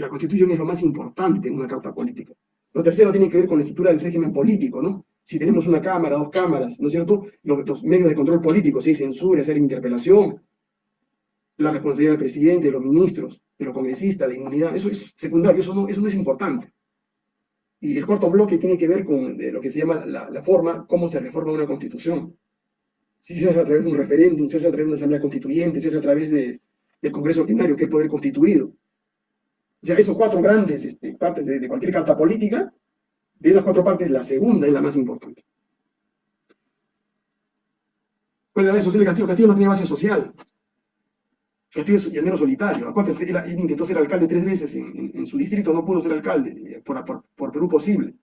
la Constitución es lo más importante en una carta política. Lo tercero tiene que ver con la estructura del régimen político, ¿no? Si tenemos una cámara, dos cámaras, ¿no es cierto? Los, medios de control político, si hay censura, si hay interpelación, la responsabilidad del presidente, de los ministros, de los congresistas, de inmunidad, eso es secundario, eso no, es importante. Y el cuarto bloque tiene que ver con lo que se llama la, la, forma, cómo se reforma una constitución. Si se hace a través de un referéndum, si se hace a través de una asamblea constituyente, si se hace a través de, del Congreso Ordinario, que es poder constituido. O sea, esos cuatro grandes este, partes de, cualquier carta política, de esas cuatro partes, la segunda es la más importante. ¿Cuál es la base social de Castillo? Castillo no tenía base social. Castillo es llanero solitario. Aparte, él, intentó ser alcalde tres veces en, su distrito, no pudo ser alcalde, eh, por, por, Perú posible.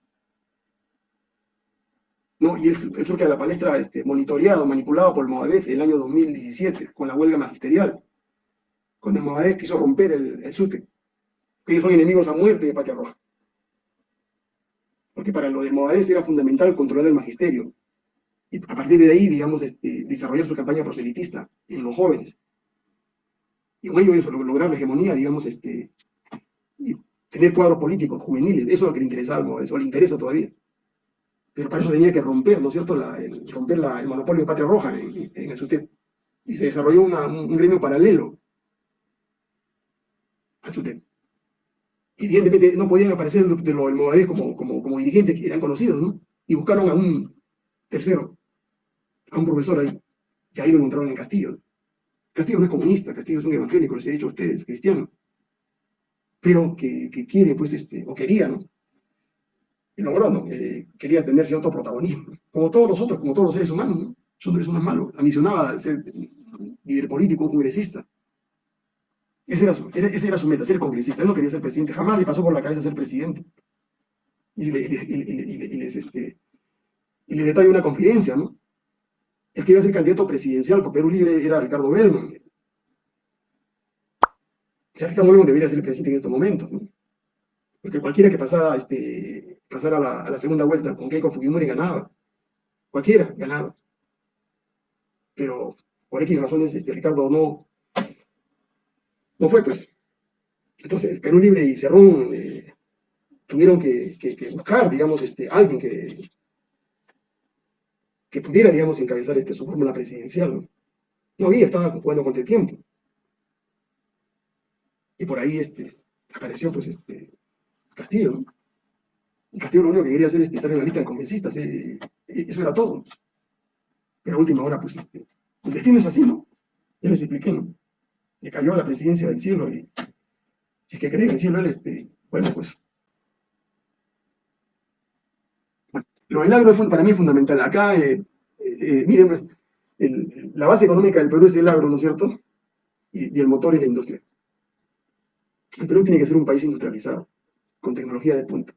¿no? Y él, surge a la palestra este, monitoreado, manipulado por el Movadef el año 2017, con la huelga magisterial cuando el Movadef quiso romper el, el SUTE, que ellos son enemigos a muerte de Patria Roja. Porque para lo de Movadef era fundamental controlar el magisterio. Y a partir de ahí, digamos, este, desarrollar su campaña proselitista en los jóvenes. Y con ello eso, lograr la hegemonía, digamos, este, y tener cuadros políticos juveniles. Eso es lo que le interesaba al eso le interesa todavía. Pero para eso tenía que romper, ¿no es cierto?, romper el monopolio de Patria Roja en, el SUTET. Y se desarrolló un gremio paralelo y Evidentemente no podían aparecer de los Movadez como, como, como dirigentes que eran conocidos, ¿no? Y buscaron a un tercero, a un profesor ahí, y ahí lo encontraron en Castillo. Castillo no es comunista, Castillo es un evangélico, les he dicho a ustedes, cristiano, pero que, que quiere, pues, este, o quería, ¿no? Y logró, ¿no? quería tener cierto protagonismo, como todos los otros, como todos los seres humanos, ¿no? Son seres humanos malos, ambicionaba ser líder político, congresista, esa era, su, meta, ser congresista. Él no quería ser presidente, jamás le pasó por la cabeza ser presidente. Y le, y, les, este, y le detalla una confidencia, ¿no? El que iba a ser candidato presidencial por Perú Libre era Ricardo Bellman. O sea, Ricardo Bellman debería ser el presidente en estos momentos, ¿no? Porque cualquiera que pasara, este, pasara a, la, a la segunda vuelta con Keiko Fujimori ganaba. Cualquiera ganaba. Pero por X razones, este, Ricardo no, no fue, pues. Entonces, Perú Libre y Cerrón eh, tuvieron que, buscar, digamos, este, alguien que, que pudiera, digamos, encabezar este, su fórmula presidencial. ¿no? había, estaba jugando contra el tiempo. Y por ahí este, apareció, pues, este, Castillo. Y Castillo lo único que quería hacer es estar en la lista de convencistas, eh, eso era todo. Pero a última hora, pues, este, el destino es así, ¿no? Ya les expliqué, ¿no? Le cayó la presidencia del cielo y si es que cree en el cielo él, este, bueno, pues. Bueno, lo del agro para mí es fundamental. Acá, eh, eh, miren, la base económica del Perú es el agro, ¿no es cierto? Y, el motor es la industria. El Perú tiene que ser un país industrializado, con tecnología de punta.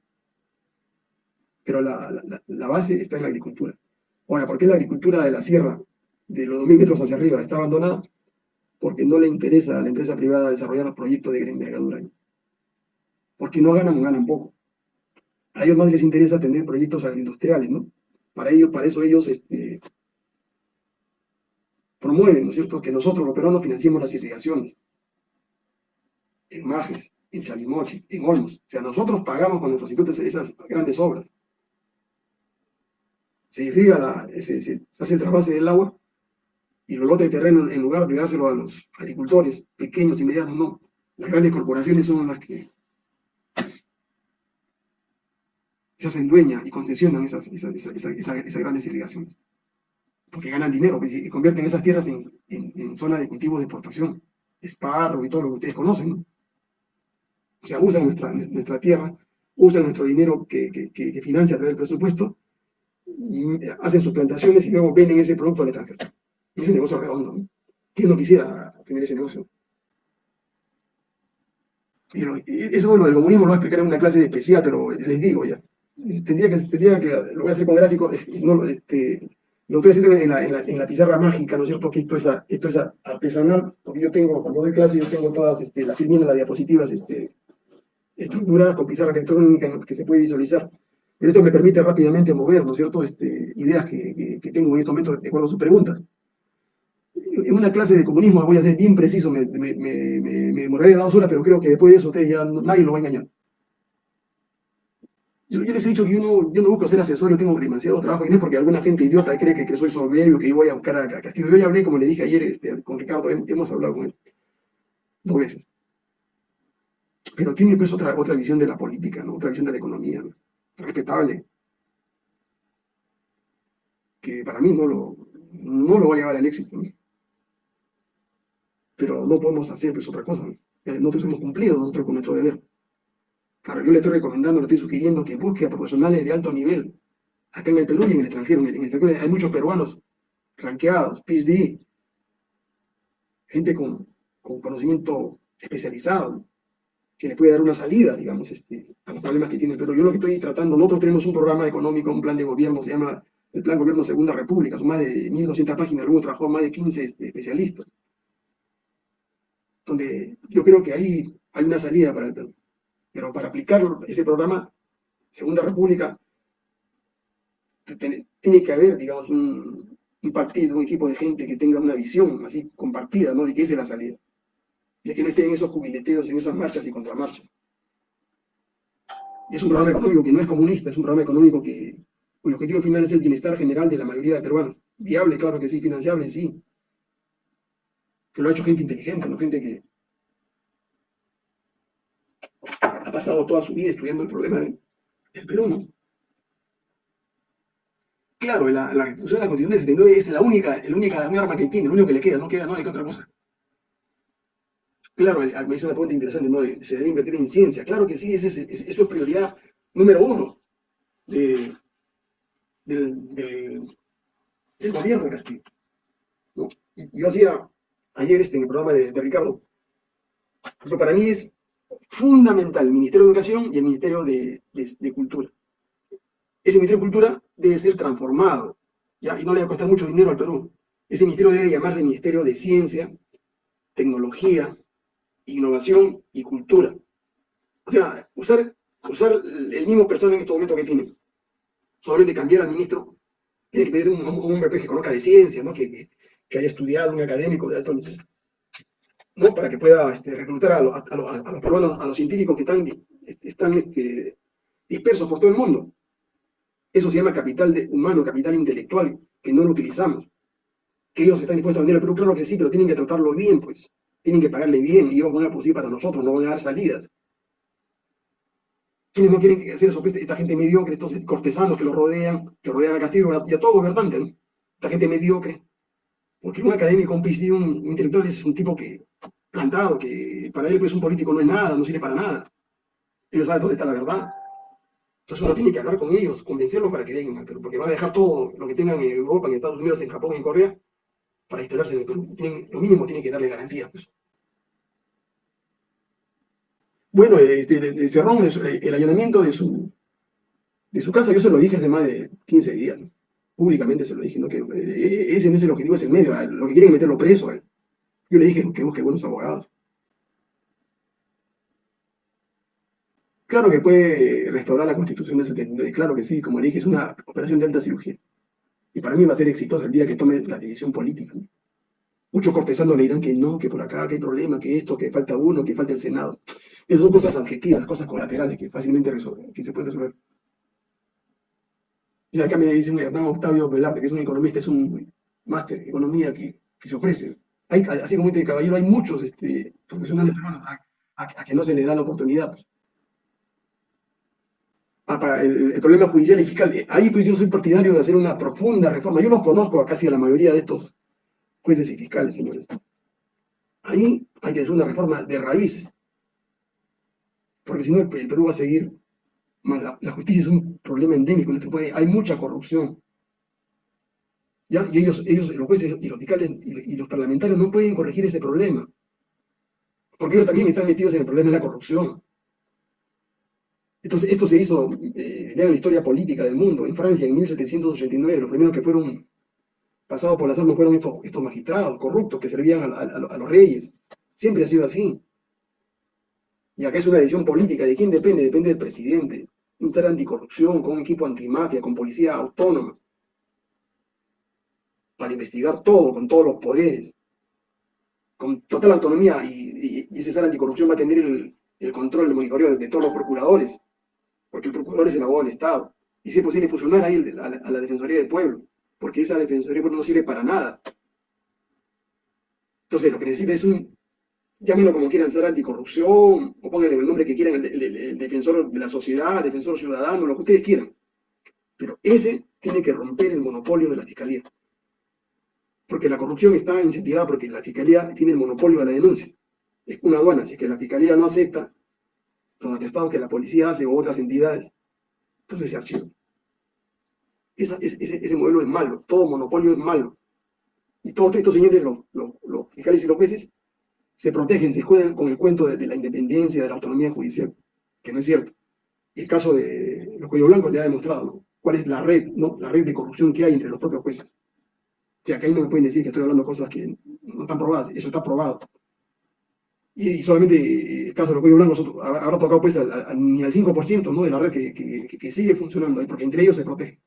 Pero la, la base está en la agricultura. Ahora, ¿por qué la agricultura de la sierra, de los 2.000 metros hacia arriba, está abandonada? Porque no le interesa a la empresa privada desarrollar los proyectos de gran envergadura. Porque no ganan, ganan poco. A ellos más les interesa tener proyectos agroindustriales, ¿no? Para ellos, para eso ellos este, promueven, ¿no es cierto?, que nosotros los peruanos financiemos las irrigaciones en Majes, en Chalimochi, en Olmos. O sea, nosotros pagamos con nuestros impuestos esas grandes obras. Se irriga, se, se, hace el trasvase del agua y los lotes de terreno, en lugar de dárselo a los agricultores pequeños y medianos, no. Las grandes corporaciones son las que se hacen dueñas y concesionan esas, esas, grandes irrigaciones. Porque ganan dinero y convierten esas tierras en, en, zona de cultivo de exportación. Esparro y todo lo que ustedes conocen. O sea, usan nuestra, nuestra tierra, usan nuestro dinero que, que, que, financia a través del presupuesto, hacen sus plantaciones y luego venden ese producto al extranjero. Y ese negocio redondo. ¿Quién no quisiera tener ese negocio? Y eso bueno, del comunismo lo voy a explicar en una clase especial, pero les digo ya tendría que, tendría que, lo voy a hacer con gráficos, no, este, lo estoy haciendo en la, en, la, pizarra mágica, ¿no es cierto? Que esto es, esto es artesanal, porque yo tengo, cuando doy clase, yo tengo todas este, las filminas, las diapositivas este, estructuradas con pizarra electrónica que se puede visualizar. Pero esto me permite rápidamente mover, ¿no es cierto?, este, ideas que, que, tengo en este momento de acuerdo a sus preguntas. En una clase de comunismo voy a ser bien preciso, me, me, me, me, me demoraré dos pero creo que después de eso ustedes ya nadie lo va a engañar. Yo, les he dicho que yo no, yo no busco ser asesor, yo tengo demasiado trabajo, y no es porque alguna gente idiota cree que, que soy soberbio, que yo voy a buscar a, Castillo. Yo ya hablé, como le dije ayer este, con Ricardo, hemos hablado con él dos veces. Pero tiene pues otra, otra visión de la política, ¿no? otra visión de la economía, respetable, que para mí no lo, no lo va a llevar al éxito. Pero no podemos hacer pues otra cosa. Eh, nosotros hemos cumplido nosotros con nuestro deber. Claro, yo le estoy recomendando, le estoy sugiriendo que busque a profesionales de alto nivel, acá en el Perú y en el extranjero. En el, extranjero hay muchos peruanos ranqueados, PhD, gente con, conocimiento especializado, que le puede dar una salida, digamos, este, a los problemas que tiene Pero Yo lo que estoy tratando, nosotros tenemos un programa económico, un plan de gobierno, se llama el Plan Gobierno Segunda República, son más de 1.200 páginas, luego trabajó más de 15 este, especialistas, donde yo creo que ahí hay una salida para el Perú. Pero para aplicar ese programa, Segunda República, tiene que haber, digamos, un, partido, un equipo de gente que tenga una visión así compartida, ¿no? De que esa es la salida. De que no estén en esos jubileteos, en esas marchas y contramarchas. Es un programa económico que no es comunista, es un programa económico que, cuyo objetivo final es el bienestar general de la mayoría de peruanos. Viable, claro que sí, financiable, sí. Que lo ha hecho gente inteligente, no gente que, ha pasado toda su vida estudiando el problema del, Perú. Claro, la, la restitución de la Constitución del 79 es la única, el única, arma que tiene, lo único que le queda, no queda, no hay otra cosa. Claro, me hizo una pregunta interesante, ¿no? Se debe invertir en ciencia. Claro que sí, eso es prioridad número uno del, gobierno de Castillo. ¿no? Yo hacía ayer este, en el programa de, de Ricardo, pero para mí es fundamental, el Ministerio de Educación y el Ministerio de, Cultura. Ese Ministerio de Cultura debe ser transformado, ¿ya? y no le va a costar mucho dinero al Perú. Ese ministerio debe llamarse Ministerio de Ciencia, Tecnología, Innovación y Cultura. O sea, usar, usar el mismo personal en este momento que tiene. Solamente cambiar al ministro, tiene que pedir un, hombre que conozca de ciencia, ¿no? que, que haya estudiado, un académico de alto nivel. ¿no? para que pueda este, reclutar a, los peruanos, a los científicos que están, están este, dispersos por todo el mundo. Eso se llama capital de, humano, capital intelectual, que no lo utilizamos. Que ellos están dispuestos a vender el Perú, claro que sí, pero tienen que tratarlo bien, pues. Tienen que pagarle bien y ellos van a producir para nosotros, no van a dar salidas. ¿Quiénes no quieren hacer eso? Pues, esta gente mediocre, estos cortesanos que lo rodean, que rodean a Castillo y a, todo gobernante, ¿no? Esta gente mediocre. Porque un académico, un PhD, un intelectual es un tipo que plantado, que para él pues un político no es nada, no sirve para nada. Ellos saben dónde está la verdad. Entonces uno tiene que hablar con ellos, convencerlos para que vengan porque van a dejar todo lo que tengan en Europa, en Estados Unidos, en Japón, en Corea, para instalarse en el Perú. lo mínimo tiene que darle garantías. Pues. Bueno, este, cerró el, allanamiento de su, de su casa, yo se lo dije hace más de 15 días, públicamente se lo dije, ¿no? que eh, ese no es el objetivo, es el medio, lo que quieren es meterlo preso a él. Yo le dije que busque buenos abogados. Claro que puede restaurar la constitución del 79, claro que sí, como le dije, es una operación de alta cirugía. Y para mí va a ser exitosa el día que tome la decisión política. Muchos cortesanos le dirán que no, que por acá, que hay problema, que esto, que falta uno, que falta el Senado. Esas son cosas adjetivas, cosas colaterales que fácilmente que se pueden resolver. Y acá me dice un Hernán Octavio Velarde, que es un economista, es un máster en economía que, se ofrece. Así como este caballero, hay muchos este, profesionales peruanos a, que no se les da la oportunidad. Pues. Ah, el, problema judicial y fiscal, eh, ahí pues yo soy partidario de hacer una profunda reforma. Yo los conozco a casi a la mayoría de estos jueces y fiscales, señores. Ahí hay que hacer una reforma de raíz, porque si no el, Perú va a seguir La, justicia es un problema endémico en nuestro país, hay mucha corrupción. ¿Ya? Y ellos, ellos, los jueces y los fiscales y, los parlamentarios no pueden corregir ese problema, porque ellos también están metidos en el problema de la corrupción. Entonces, esto se hizo, eh, en la historia política del mundo, en Francia en 1789, los primeros que fueron pasados por las armas fueron estos, estos magistrados corruptos que servían a, los reyes. Siempre ha sido así. Y acá es una decisión política. ¿De quién depende? Depende del presidente. Un ser anticorrupción, con un equipo antimafia, con policía autónoma. Para investigar todo, con todos los poderes. Con total autonomía. Y, ese ser anticorrupción va a tener el, control, el monitoreo de, todos los procuradores. Porque el procurador es el abogado del Estado. Y si es posible fusionar ahí a la Defensoría del Pueblo porque esa defensoría no sirve para nada. Entonces, lo que necesita es un, llámenlo como quieran, ser anticorrupción, o pónganle el nombre que quieran, el, defensor de la sociedad, defensor ciudadano, lo que ustedes quieran. Pero ese tiene que romper el monopolio de la fiscalía. Porque la corrupción está incentivada porque la fiscalía tiene el monopolio de la denuncia. Es una aduana, si es que la fiscalía no acepta los atestados que la policía hace o otras entidades, entonces se archiva ese, modelo es malo, todo monopolio es malo. Y todos estos señores, los, fiscales y los jueces, se protegen, se juegan con el cuento de, la independencia, de la autonomía judicial, que no es cierto. El caso de los cuello blancos le ha demostrado cuál es la red, ¿no? la red de corrupción que hay entre los propios jueces. O sea, que ahí no me pueden decir que estoy hablando cosas que no están probadas, eso está probado. Y, solamente el caso de los cuello blancos habrá tocado pues ni al 5% ¿no? de la red que, sigue funcionando porque entre ellos se protege.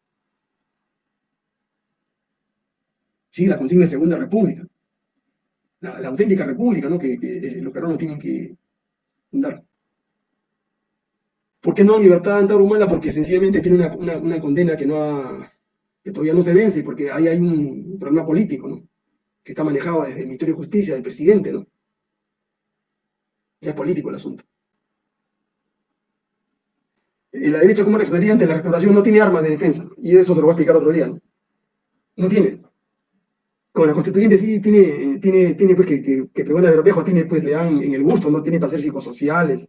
sigue la consigna de Segunda República, la, auténtica república ¿no? que, que los peruanos tienen que fundar. ¿Por qué no libertad antarhumana? Porque sencillamente tiene una, condena que, no que todavía no se vence, porque ahí hay un problema político, ¿no? que está manejado desde el Ministerio de Justicia, del presidente, ¿no? Ya es político el asunto. Y la derecha, como reaccionaría ante la restauración, no tiene armas de defensa, y eso se lo voy a explicar otro día. No, no tiene como la constituyente sí tiene, tiene, tiene pues que, que, que de los Viejos tiene, pues le dan en el gusto, ¿no? Tiene para hacer psicosociales,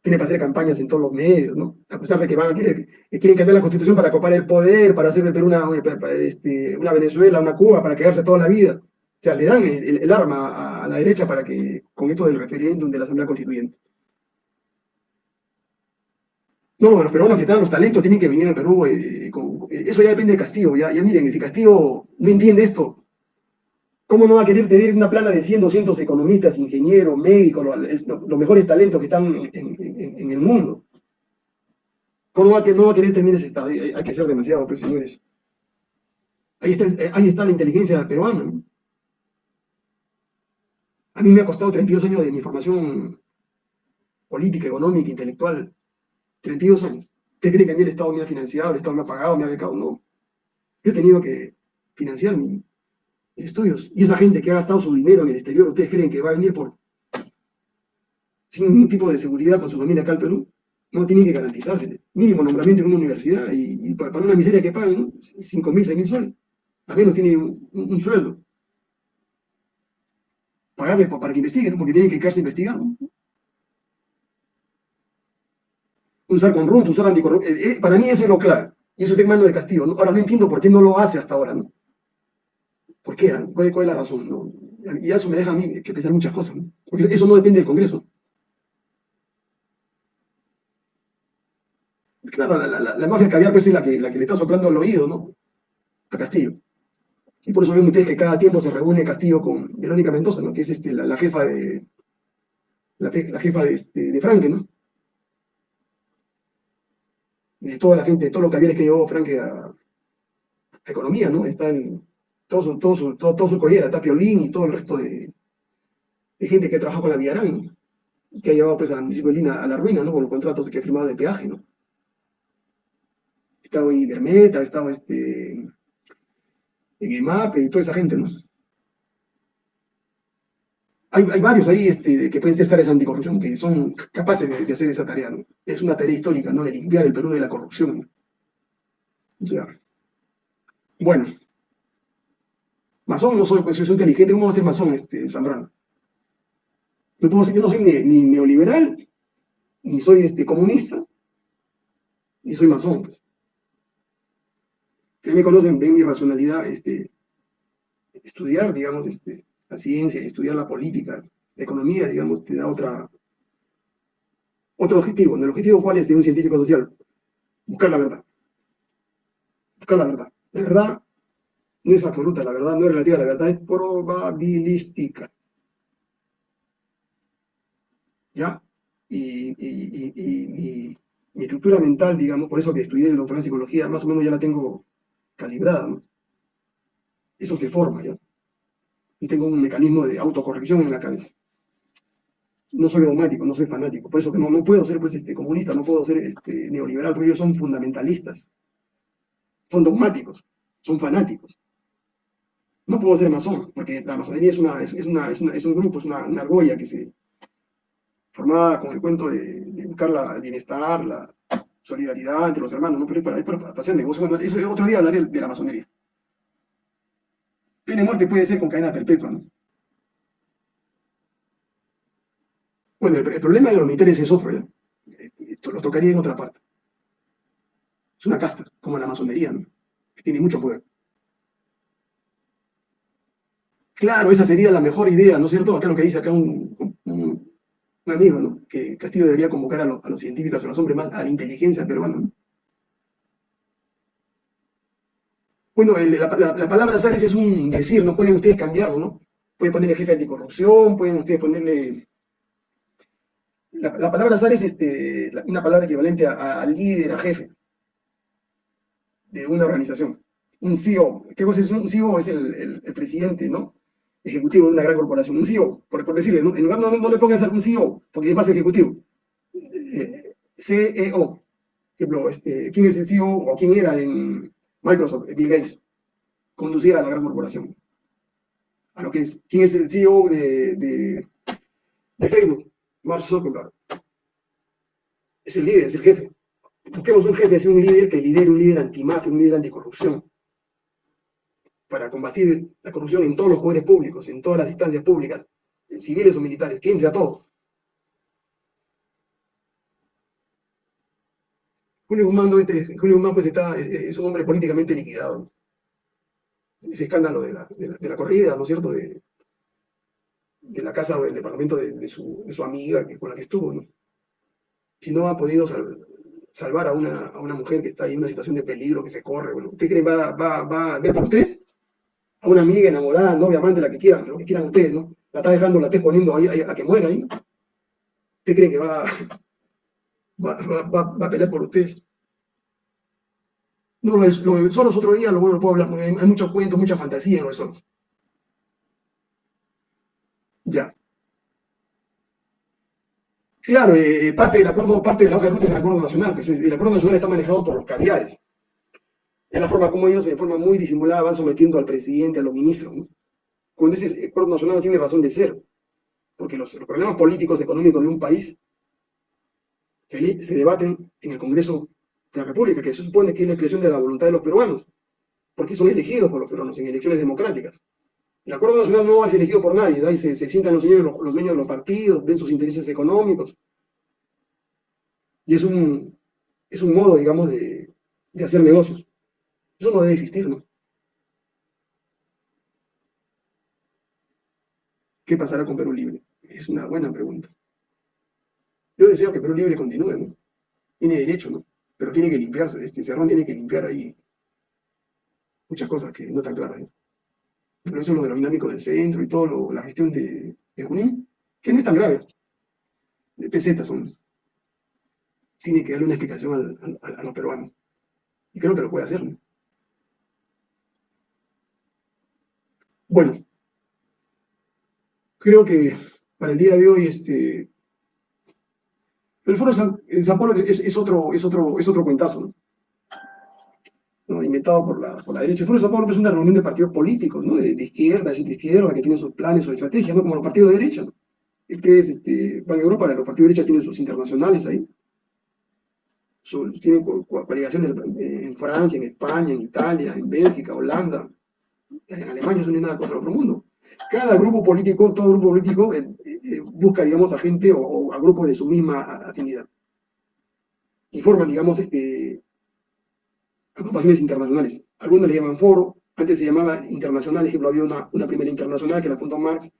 tiene para hacer campañas en todos los medios, ¿no? A pesar de que van a querer, quieren cambiar la constitución para copar el poder, para hacer del Perú una, este, una Venezuela, una Cuba, para quedarse toda la vida. O sea, le dan el, arma a, la derecha para que, con esto del referéndum de la Asamblea Constituyente. No, los peruanos que están los talentos tienen que venir al Perú. Eh, eso ya depende de Castillo. Ya miren, si Castillo no entiende esto, ¿Cómo no va a querer tener una plana de 100, 200 economistas, ingenieros, médicos, los, mejores talentos que están en, el mundo? ¿Cómo va a, no va a querer tener ese estado? Hay, que ser demasiado, pues, señores. Ahí está, ahí está la inteligencia peruana. A mí me ha costado 32 años de mi formación política, económica, intelectual. 32 años. ¿Usted cree que a mí el Estado me ha financiado, el Estado me ha pagado, me ha becado? No. Yo he tenido que financiar mi, estudios. Y esa gente que ha gastado su dinero en el exterior, ¿ustedes creen que va a venir por sin ningún tipo de seguridad con su familia acá al Perú? No tienen que garantizarse. Mínimo nombramiento en una universidad y, para una miseria que pagan, ¿no? 5 mil, 6 mil soles. Al menos tiene un, sueldo. Pagarle para que investiguen, porque tienen que quedarse a investigar. ¿no? Usar con usar anticorrupción. Eh, eh, para mí eso es lo clave. Y eso es mano de castigo. Ahora no entiendo por qué no lo hace hasta ahora. ¿no? ¿Por qué? ¿Cuál, es la razón? Y eso me deja a mí que pensar muchas cosas, porque eso no depende del Congreso. Claro, la, la, mafia caviar pues, es la que, le está soplando el oído, ¿no? A Castillo. Y por eso ven ustedes que cada tiempo se reúne Castillo con Verónica Mendoza, ¿no? Que es este, la, jefa de la, jefa de, este, de Franque, ¿no? De toda la gente, de todos los cavieres que llevó Franque a, a economía, ¿no? Está en, todo su, todo su, todo, todo su collera, está y todo el resto de, gente que trabajado con la Villarán. y que ha llevado pues al municipio de Lina a la ruina, ¿no? Con los contratos que ha firmado de peaje, ¿no? Estaba ahí Bermeta, estaba este, en EMAPE y toda esa gente, ¿no? Hay, hay varios ahí este, que pueden ser tareas anticorrupción que son capaces de, de, hacer esa tarea, ¿no? Es una tarea histórica, ¿no? De limpiar el Perú de la corrupción. ¿no? O sea, bueno, masón no soy, pues soy inteligente, ¿cómo va a ser masón este Zambrano? No puedo, yo no soy ni, ni, neoliberal, ni soy este, comunista, ni soy masón. Pues. Ustedes me conocen, ven mi racionalidad, este, estudiar, digamos, este, la ciencia, estudiar la política, la economía, digamos, te da otra, otro objetivo. ¿El objetivo cuál es de un científico social? Buscar la verdad buscar la verdad. La verdad no es absoluta, la verdad no es relativa, la verdad es probabilística. ¿Ya? Y, mi, estructura mental, digamos, por eso que estudié el doctorado en psicología, más o menos ya la tengo calibrada. Eso se forma, ¿ya? Y tengo un mecanismo de autocorrección en la cabeza. No soy dogmático, no soy fanático, por eso que no, no puedo ser pues, este, comunista, no puedo ser este, neoliberal, porque ellos son fundamentalistas son dogmáticos, son fanáticos. No puedo ser masón, porque la masonería es, una, un grupo, es una, argolla que se formaba con el cuento de, buscar la, el bienestar, la solidaridad entre los hermanos, ¿no? pero es para, para, hacer negocio. Bueno, eso otro día hablaré de la masonería. Pena de muerte puede ser con cadena perpetua, ¿no? Bueno, el, problema de los militares es otro, ¿ya? Esto lo tocaría en otra parte. Es una casta, como la masonería, ¿no? que tiene mucho poder. Claro, esa sería la mejor idea, ¿no es cierto? Acá lo que dice acá un, amigo, ¿no? Que Castillo debería convocar a, los científicos, a los hombres más, a la inteligencia peruana, ¿no? Bueno, la, la, la, palabra Sales es un decir, no pueden ustedes cambiarlo, ¿no? Pueden ponerle jefe anticorrupción, pueden ustedes ponerle... La, palabra Sales es este, una palabra equivalente a, líder, a jefe de una organización. Un CEO, ¿qué cosa es un CEO? Es el, presidente, ¿no? Ejecutivo de una gran corporación. Un CEO, por, por decirle, ¿no? en lugar no, no le pongas un CEO, porque es más ejecutivo. Eh, CEO. Ejemplo, este, ¿quién es el CEO o quién era en Microsoft? Bill Gates. Conducía a la gran corporación. A lo que es, ¿quién es el CEO de, de, Facebook? Mark Zuckerberg. Es el líder, es el jefe. Busquemos un jefe, un líder que lidere, un líder antimafia, un líder anticorrupción, para combatir la corrupción en todos los poderes públicos, en todas las instancias públicas, civiles o militares, que entre a todos. Julio Guzmán, Julio Guzmán pues está, es, un hombre políticamente liquidado. Ese escándalo de la, de la, corrida, ¿no es cierto?, de, de la casa o del departamento de, su, de su amiga que, con la que estuvo, ¿no? Si no ha podido salvar a una, a una mujer que está ahí en una situación de peligro, que se corre, bueno, ¿usted cree va, va, va a ver por ustedes? A una amiga enamorada, novia, amante, la que quieran, lo que quieran ustedes, ¿no? La está dejando, la está exponiendo ahí, a que muera ahí. ¿Usted cree que va, va, va, a pelear por ustedes? No, lo, lo, solos otro día lo, lo puedo hablar, hay, hay mucho cuento, mucha fantasía en los solos. Ya. Claro, eh, parte del acuerdo, parte de la hoja de ruta es el acuerdo nacional, pues el acuerdo nacional está manejado por los caviares. Es la forma como ellos, de forma muy disimulada, van sometiendo al presidente, a los ministros. ¿no? Como dices, el acuerdo nacional no tiene razón de ser, porque los, problemas políticos, económicos de un país se, debaten en el Congreso de la República, que se supone que es la expresión de la voluntad de los peruanos, porque son elegidos por los peruanos en elecciones democráticas. El acuerdo nacional no ser elegido por nadie, ahí se, sientan los, señores, los, dueños de los partidos, ven sus intereses económicos. Y es un, es un modo, digamos, de, de hacer negocios. Eso no debe existir, ¿no? ¿Qué pasará con Perú Libre? Es una buena pregunta. Yo deseo que Perú Libre continúe, ¿no? Tiene derecho, ¿no? Pero tiene que limpiarse, este Cerrón tiene que limpiar ahí muchas cosas que no están claras, ¿no? pero eso es lo de lo dinámico del centro y todo la gestión de, de, Junín, que no es tan grave. De pesetas son. Tiene que darle una explicación a los peruanos. Y creo que lo puede hacer. Bueno, creo que para el día de hoy este, El foro de San, Pablo es, otro, es, otro, es otro cuentazo, ¿no? inventado por la, por la derecha. El foro de San Pablo es una reunión de partidos políticos, ¿no? de, izquierda, de izquierda, que tienen sus planes, sus estrategias, ¿no? como los partidos de derecha. ¿no? Ustedes este, van a Europa, los partidos de derecha tienen sus internacionales ahí. tienen coaligaciones en Francia, en España, en Italia, en Bélgica, Holanda. En Alemania no es nada cosa del otro mundo. Cada grupo político, todo grupo político eh, eh, busca, digamos, a gente o, a grupos de su misma afinidad. Y forman, digamos, este, agrupaciones internacionales. Algunos le llaman foro, antes se llamaba internacional, ejemplo, había una, una primera internacional que la fundó Marx,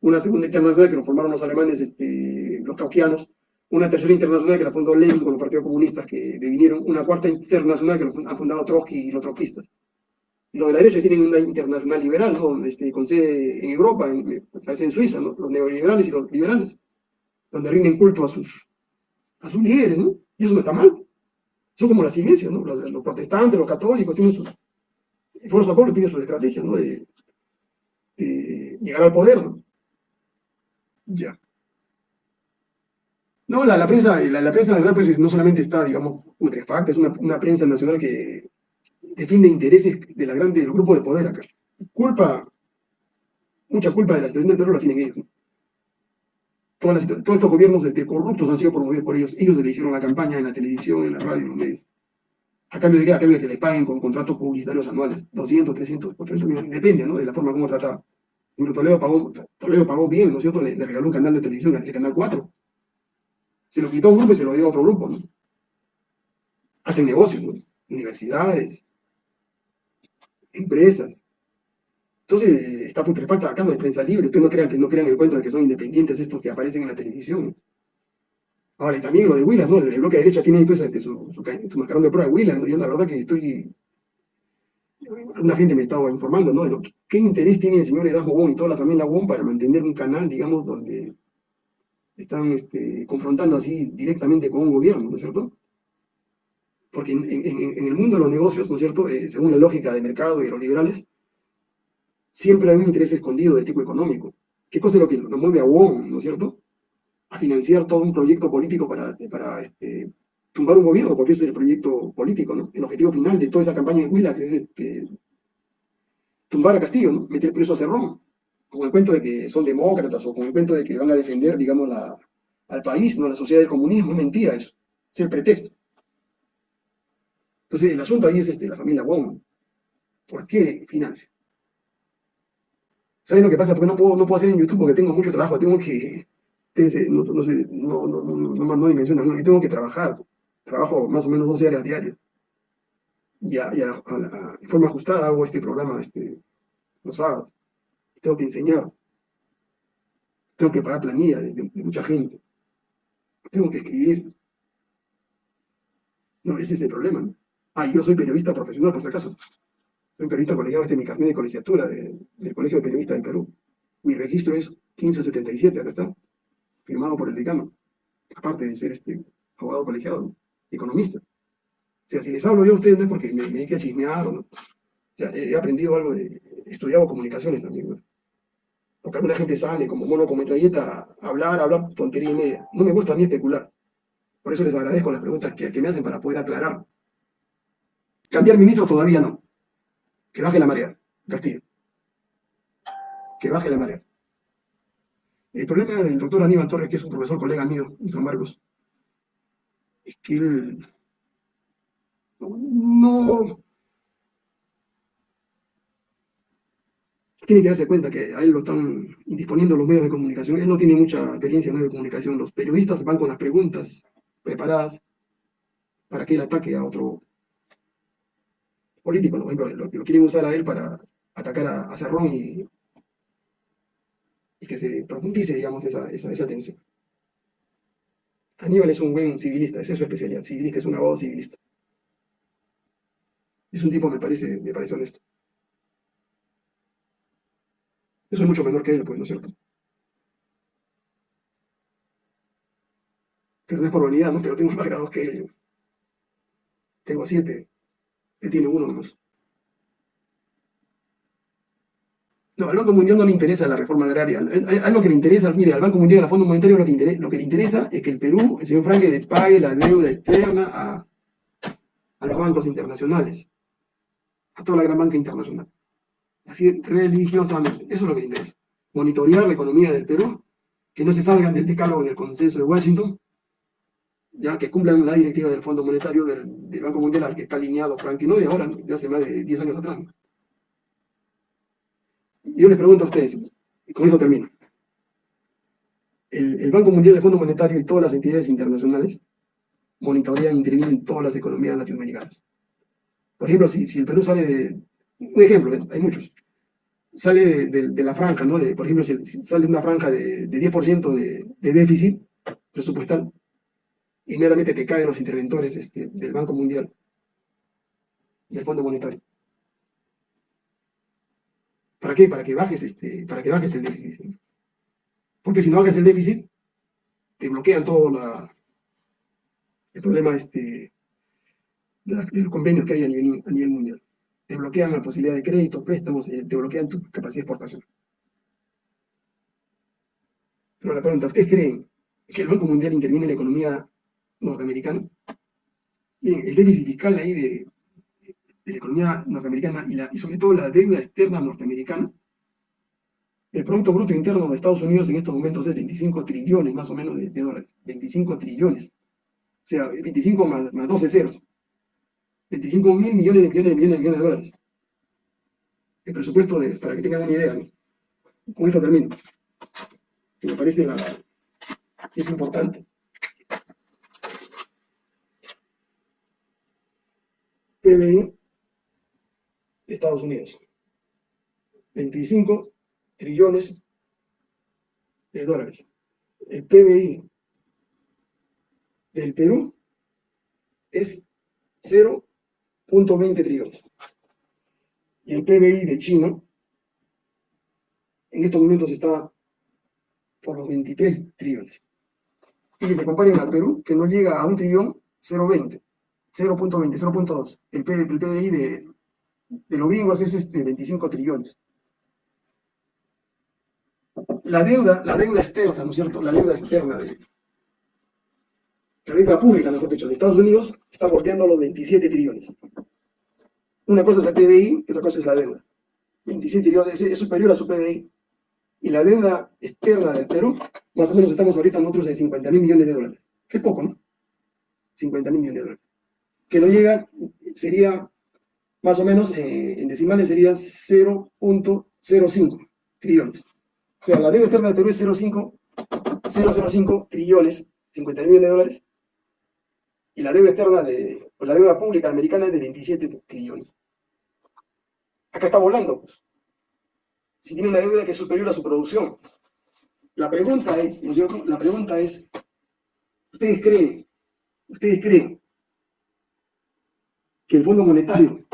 una segunda internacional que lo formaron los alemanes, este, los cauquianos, una tercera internacional que la fundó Lenin con los partidos comunistas que vinieron, una cuarta internacional que lo han fundado Trotsky y los trotskistas. Los de la derecha tienen una internacional liberal, ¿no? este, con sede en Europa, en, parece en Suiza, ¿no? los neoliberales y los liberales, donde rinden culto a sus, a líderes, ¿no? y eso no está mal. Son como las iglesias, ¿no? los, protestantes, los católicos, tienen sus, Foro San tiene sus estrategias ¿no? de, de llegar al poder. ¿no? Ya. No, la, la prensa, la, la, prensa nacional pues, no solamente está, digamos, putrefacta, es una, una, prensa nacional que defiende intereses de, la grande, de los grupos de poder acá. Culpa, mucha culpa de la situación del Perú la tienen ellos. todos estos gobiernos este, corruptos han sido promovidos por ellos. Ellos le hicieron la campaña en la televisión, en la radio, en los medios. A cambio de que, a cambio de que les paguen con contratos publicitarios anuales, 200, 300, 400 millones, depende ¿no? de la forma como trataba. Toledo pagó, Toledo pagó bien, ¿no es cierto? Le, regaló un canal de televisión, el Canal 4. Se lo quitó a un grupo y se lo dio a otro grupo, ¿no? Hacen negocios, ¿no? Universidades, empresas. Entonces, está putrefacta acá, no hay prensa libre. Ustedes no crean que no crean el cuento de que son independientes estos que aparecen en la televisión. Ahora, y también lo de Willas, ¿no? El, bloque de derecha tiene pues, este, su, su, mascarón de prueba de Willas, ¿no? Yo la verdad que estoy una gente me estaba informando, ¿no? De lo qué interés tiene el señor Erasmo Bon y toda la familia Bon para mantener un canal, digamos, donde están este, confrontando así directamente con un gobierno, ¿no es cierto? Porque en, el mundo de los negocios, ¿no es cierto? Eh, según la lógica de mercado y de los liberales, siempre hay un interés escondido de tipo económico. ¿Qué cosa es lo que lo mueve a Wong, ¿no es cierto? A financiar todo un proyecto político para, este, tumbar un gobierno, porque ese es el proyecto político, ¿no? El objetivo final de toda esa campaña en Willax es este, tumbar a Castillo, ¿no? meter preso a Cerrón, con el cuento de que son demócratas o con el cuento de que van a defender, digamos, al país, no la sociedad del comunismo, es mentira eso, es el pretexto. Entonces, el asunto ahí es este, la familia Wong. ¿Por qué financia? ¿Saben lo que pasa? Porque no puedo, no puedo hacer en YouTube porque tengo mucho trabajo, tengo que, no, no, sé, no, no, no, no, no, tengo que trabajar trabajo más o menos 12 horas diarias. Y, a, de forma ajustada hago este programa este, los sábados. Tengo que enseñar. Tengo que pagar planilla de, mucha gente. Tengo que escribir. No, ese es el problema. Ah, yo soy periodista profesional, por si acaso. Soy periodista colegiado, este es mi carnet de colegiatura del Colegio de Periodistas del Perú. Mi registro es 1577, acá está, firmado por el decano. Aparte de ser este abogado colegiado economista. O sea, si les hablo yo a ustedes no es porque me, me a chismear o no. Sea, he aprendido algo, he estudiado comunicaciones también, Porque alguna gente sale como mono como metralleta a hablar, hablar tontería y media. No me gusta ni especular. Por eso les agradezco las preguntas que, que me hacen para poder aclarar. Cambiar ministro todavía no. Que baje la marea, Castillo. Que baje la marea. El problema del doctor Aníbal Torres, que es un profesor colega mío en San Marcos, es que él no tiene que darse cuenta que a él lo están indisponiendo los medios de comunicación. Él no tiene mucha experiencia en medios de comunicación. Los periodistas van con las preguntas preparadas para que él ataque a otro político. Por ejemplo, lo, lo quieren usar a él para atacar a, Cerrón y, que se profundice, digamos, esa, esa, tensión. Aníbal es un buen civilista, es su especialidad, civilista, es un abogado civilista. Es un tipo, me parece, me parece honesto. Yo soy mucho menor que él, pues, ¿no es cierto? Pero no es por vanidad, ¿no? Pero tengo más grados que él. Tengo siete. Tiene uno nomás. No, al Banco Mundial no le interesa la reforma agraria. Algo que le interesa, mire, al Banco Mundial y al Fondo Monetario lo que, interesa, lo que le interesa es que el Perú, el señor Franque, le pague la deuda externa a, a los bancos internacionales, a toda la gran banca internacional. Así religiosamente. Eso es lo que le interesa. Monitorear la economía del Perú, que no se salgan del decálogo del consenso de Washington, ya que cumplan la directiva del Fondo Monetario del, Banco Mundial al que está alineado Frankie, no de ahora, de hace más de 10 años atrás. Yo les pregunto a ustedes, y con eso termino. El, Banco Mundial, el Fondo Monetario y todas las entidades internacionales monitorean e intervienen en todas las economías latinoamericanas. Por ejemplo, si, el Perú sale de... Un ejemplo, ¿eh? hay muchos. Sale de, la franja, ¿no? Por ejemplo, si, sale una franja de, 10% de, de déficit presupuestal, inmediatamente te caen los interventores este, del Banco Mundial y el Fondo Monetario. ¿Para qué? Para que bajes, este, para que bajes el déficit. Porque si no bajas el déficit, te bloquean todo el problema este, de, los convenios que hay a nivel, a nivel mundial. Te bloquean la posibilidad de crédito, préstamos, eh, te bloquean tu capacidad de exportación. Pero la pregunta, ¿ustedes creen que el Banco Mundial interviene en la economía norteamericana. Bien, el déficit fiscal ahí de, la economía norteamericana y, sobre todo la deuda externa norteamericana, el Producto Bruto Interno de Estados Unidos en estos momentos es 25 trillones más o menos de, dólares. 25 trillones. O sea, 25 más, 12 ceros. 25 mil millones de millones de millones de millones de dólares. El presupuesto, de, para que tengan una idea, con esto termino, que me parece la, es importante. PBI Estados Unidos. 25 trillones de dólares. El PBI del Perú es 0.20 trillones. Y el PBI de China en estos momentos está por los 23 trillones. Y que se comparen al Perú, que no llega a un trillón, 0.20. 0.20, 0.2. El, PDI de, de los gringos es este 25 trillones. La deuda, la deuda externa, ¿no es cierto? La deuda externa de la deuda pública, mejor dicho, de Estados Unidos está bordeando los 27 trillones. Una cosa es el PDI y otra cosa es la deuda. 27 trillones es, superior a su PDI. Y la deuda externa del Perú, más o menos estamos ahorita nosotros en 50 mil millones de dólares. Qué poco, ¿no? 50 mil millones de dólares que no llega, sería más o menos, eh, en decimales sería 0.05 trillones. O sea, la deuda externa de Perú es 0.5 trillones, 50 millones de dólares, y la deuda externa de, la deuda pública americana es de 27 trillones. Acá está volando, pues. Si tiene una deuda que es superior a su producción. La pregunta es. La pregunta es, ¿ustedes creen, ustedes creen que el Fondo Monetario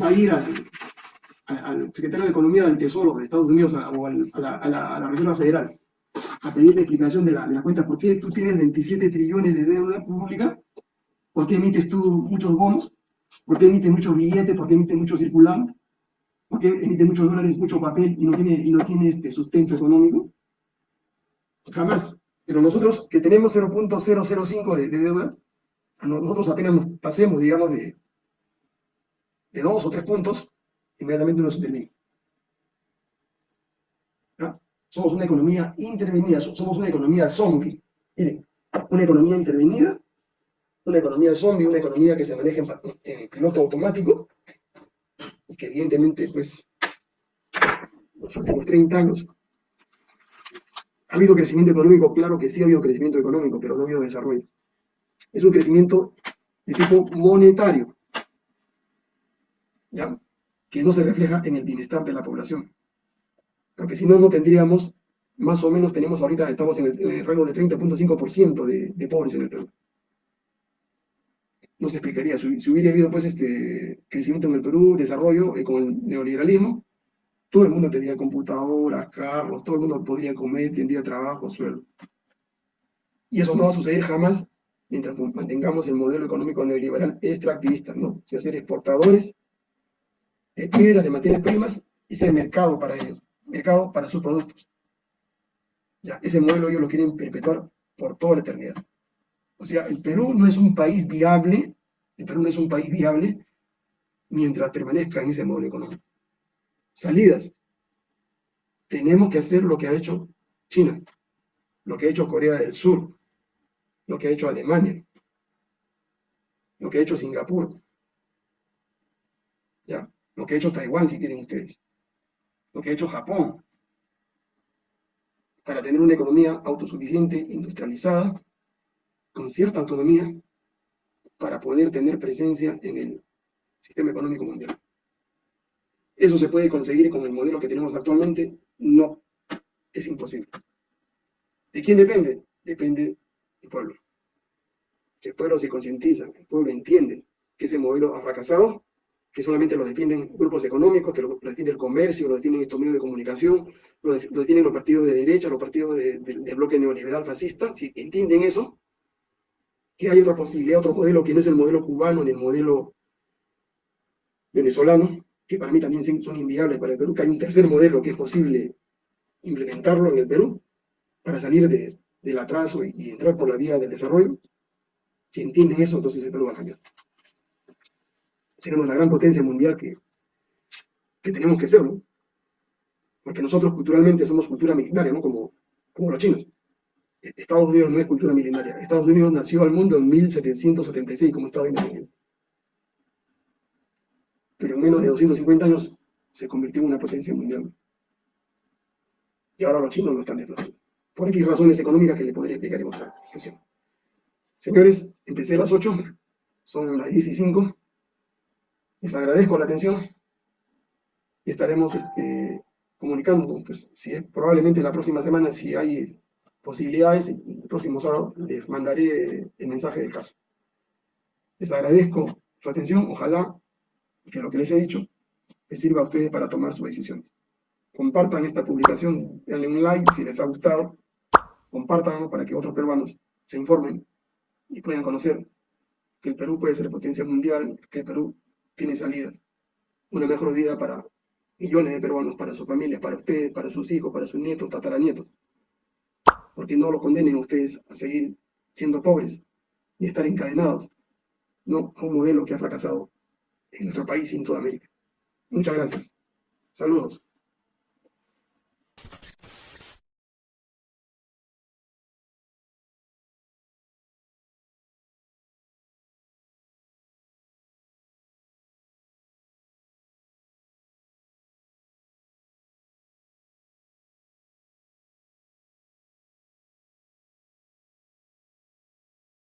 va a ir al, secretario de Economía del Tesoro de Estados Unidos o a, la, Reserva Federal a pedirle explicación de la, la cuenta, ¿por qué tú tienes 27 trillones de deuda pública? ¿Por qué emites tú muchos bonos? ¿Por qué emites muchos billetes? ¿Por qué emites muchos circulantes? ¿Por qué emites muchos dólares, mucho papel y no tiene, y no tiene este sustento económico? Jamás. Pero nosotros, que tenemos 0.005 de, de deuda, nosotros apenas nos pasemos, digamos, de, de dos o tres puntos, inmediatamente uno se termina. Somos una economía intervenida, somos una economía zombie. Miren, una economía intervenida, una economía zombie, una economía que se maneja en, piloto automático y que evidentemente, pues, los últimos 30 años ha habido crecimiento económico, claro que sí ha habido crecimiento económico, pero no ha habido desarrollo. Es un crecimiento de tipo monetario que no se refleja en el bienestar de la población. Porque si no, no tendríamos, más o menos tenemos ahorita, estamos en el, rango de 30.5% de, de pobres en el Perú. No se explicaría, si, hubiera habido pues este crecimiento en el Perú, desarrollo eh, con el neoliberalismo, todo el mundo tendría computadoras, carros, todo el mundo podría comer, tendría trabajo, sueldo. Y eso no va a suceder jamás mientras mantengamos el modelo económico neoliberal extractivista, ¿no? Si va ser exportadores de piedras, de materias primas, y ser mercado para ellos. mercado para sus productos. Ya, ese modelo ellos lo quieren perpetuar por toda la eternidad. O sea, el Perú no es un país viable, el Perú no es un país viable mientras permanezca en ese modelo económico. Salidas. Tenemos que hacer lo que ha hecho China, lo que ha hecho Corea del Sur, lo que ha hecho Alemania, lo que ha hecho Singapur. Lo que ha hecho Taiwán, si quieren ustedes, lo que ha hecho Japón, para tener una economía autosuficiente, industrializada, con cierta autonomía, para poder tener presencia en el sistema económico mundial. ¿Eso se puede conseguir con el modelo que tenemos actualmente? No, es imposible. ¿De quién depende? Depende del pueblo. Que el pueblo se concientiza, el pueblo entiende que ese modelo ha fracasado, que solamente lo defienden grupos económicos, que lo, defiende el comercio, lo defienden estos medios de comunicación, lo, defienden los partidos de derecha, los partidos del bloque neoliberal fascista, si entienden eso, que hay otra posibilidad, otro modelo que no es el modelo cubano ni el modelo venezolano, que para mí también son inviables para el Perú, que hay un tercer modelo que es posible implementarlo en el Perú para salir del atraso y, entrar por la vía del desarrollo. Si entienden eso, entonces el Perú va a cambiar. Seremos la gran potencia mundial que, que tenemos que ser, ¿no? Porque nosotros culturalmente somos cultura milenaria, ¿no? Como, como los chinos. Estados Unidos no es cultura milenaria. Estados Unidos nació al mundo en 1776 como Estado independiente pero en menos de 250 años se convirtió en una potencia mundial. Y ahora los chinos lo están desplazando. Por X razones económicas que le podría explicar en otra. Señores, empecé a las 8, son las 10 y 5. Les agradezco la atención y estaremos este, comunicando, pues, si probablemente la próxima semana, si hay posibilidades, el próximo sábado les mandaré el mensaje del caso. Les agradezco su atención, ojalá que lo que les he dicho les sirva a ustedes para tomar sus decisiones. Compartan esta publicación, denle un like si les ha gustado, compartanlo para que otros peruanos se informen y puedan conocer que el Perú puede ser potencia mundial, que el Perú tiene salidas, una mejor vida para millones de peruanos, para sus familias, para ustedes, para sus hijos, para sus nietos, tataranietos. Porque no los condenen ustedes a seguir siendo pobres y estar encadenados, no a un modelo que ha fracasado en nuestro país y en toda América. Muchas gracias. Saludos.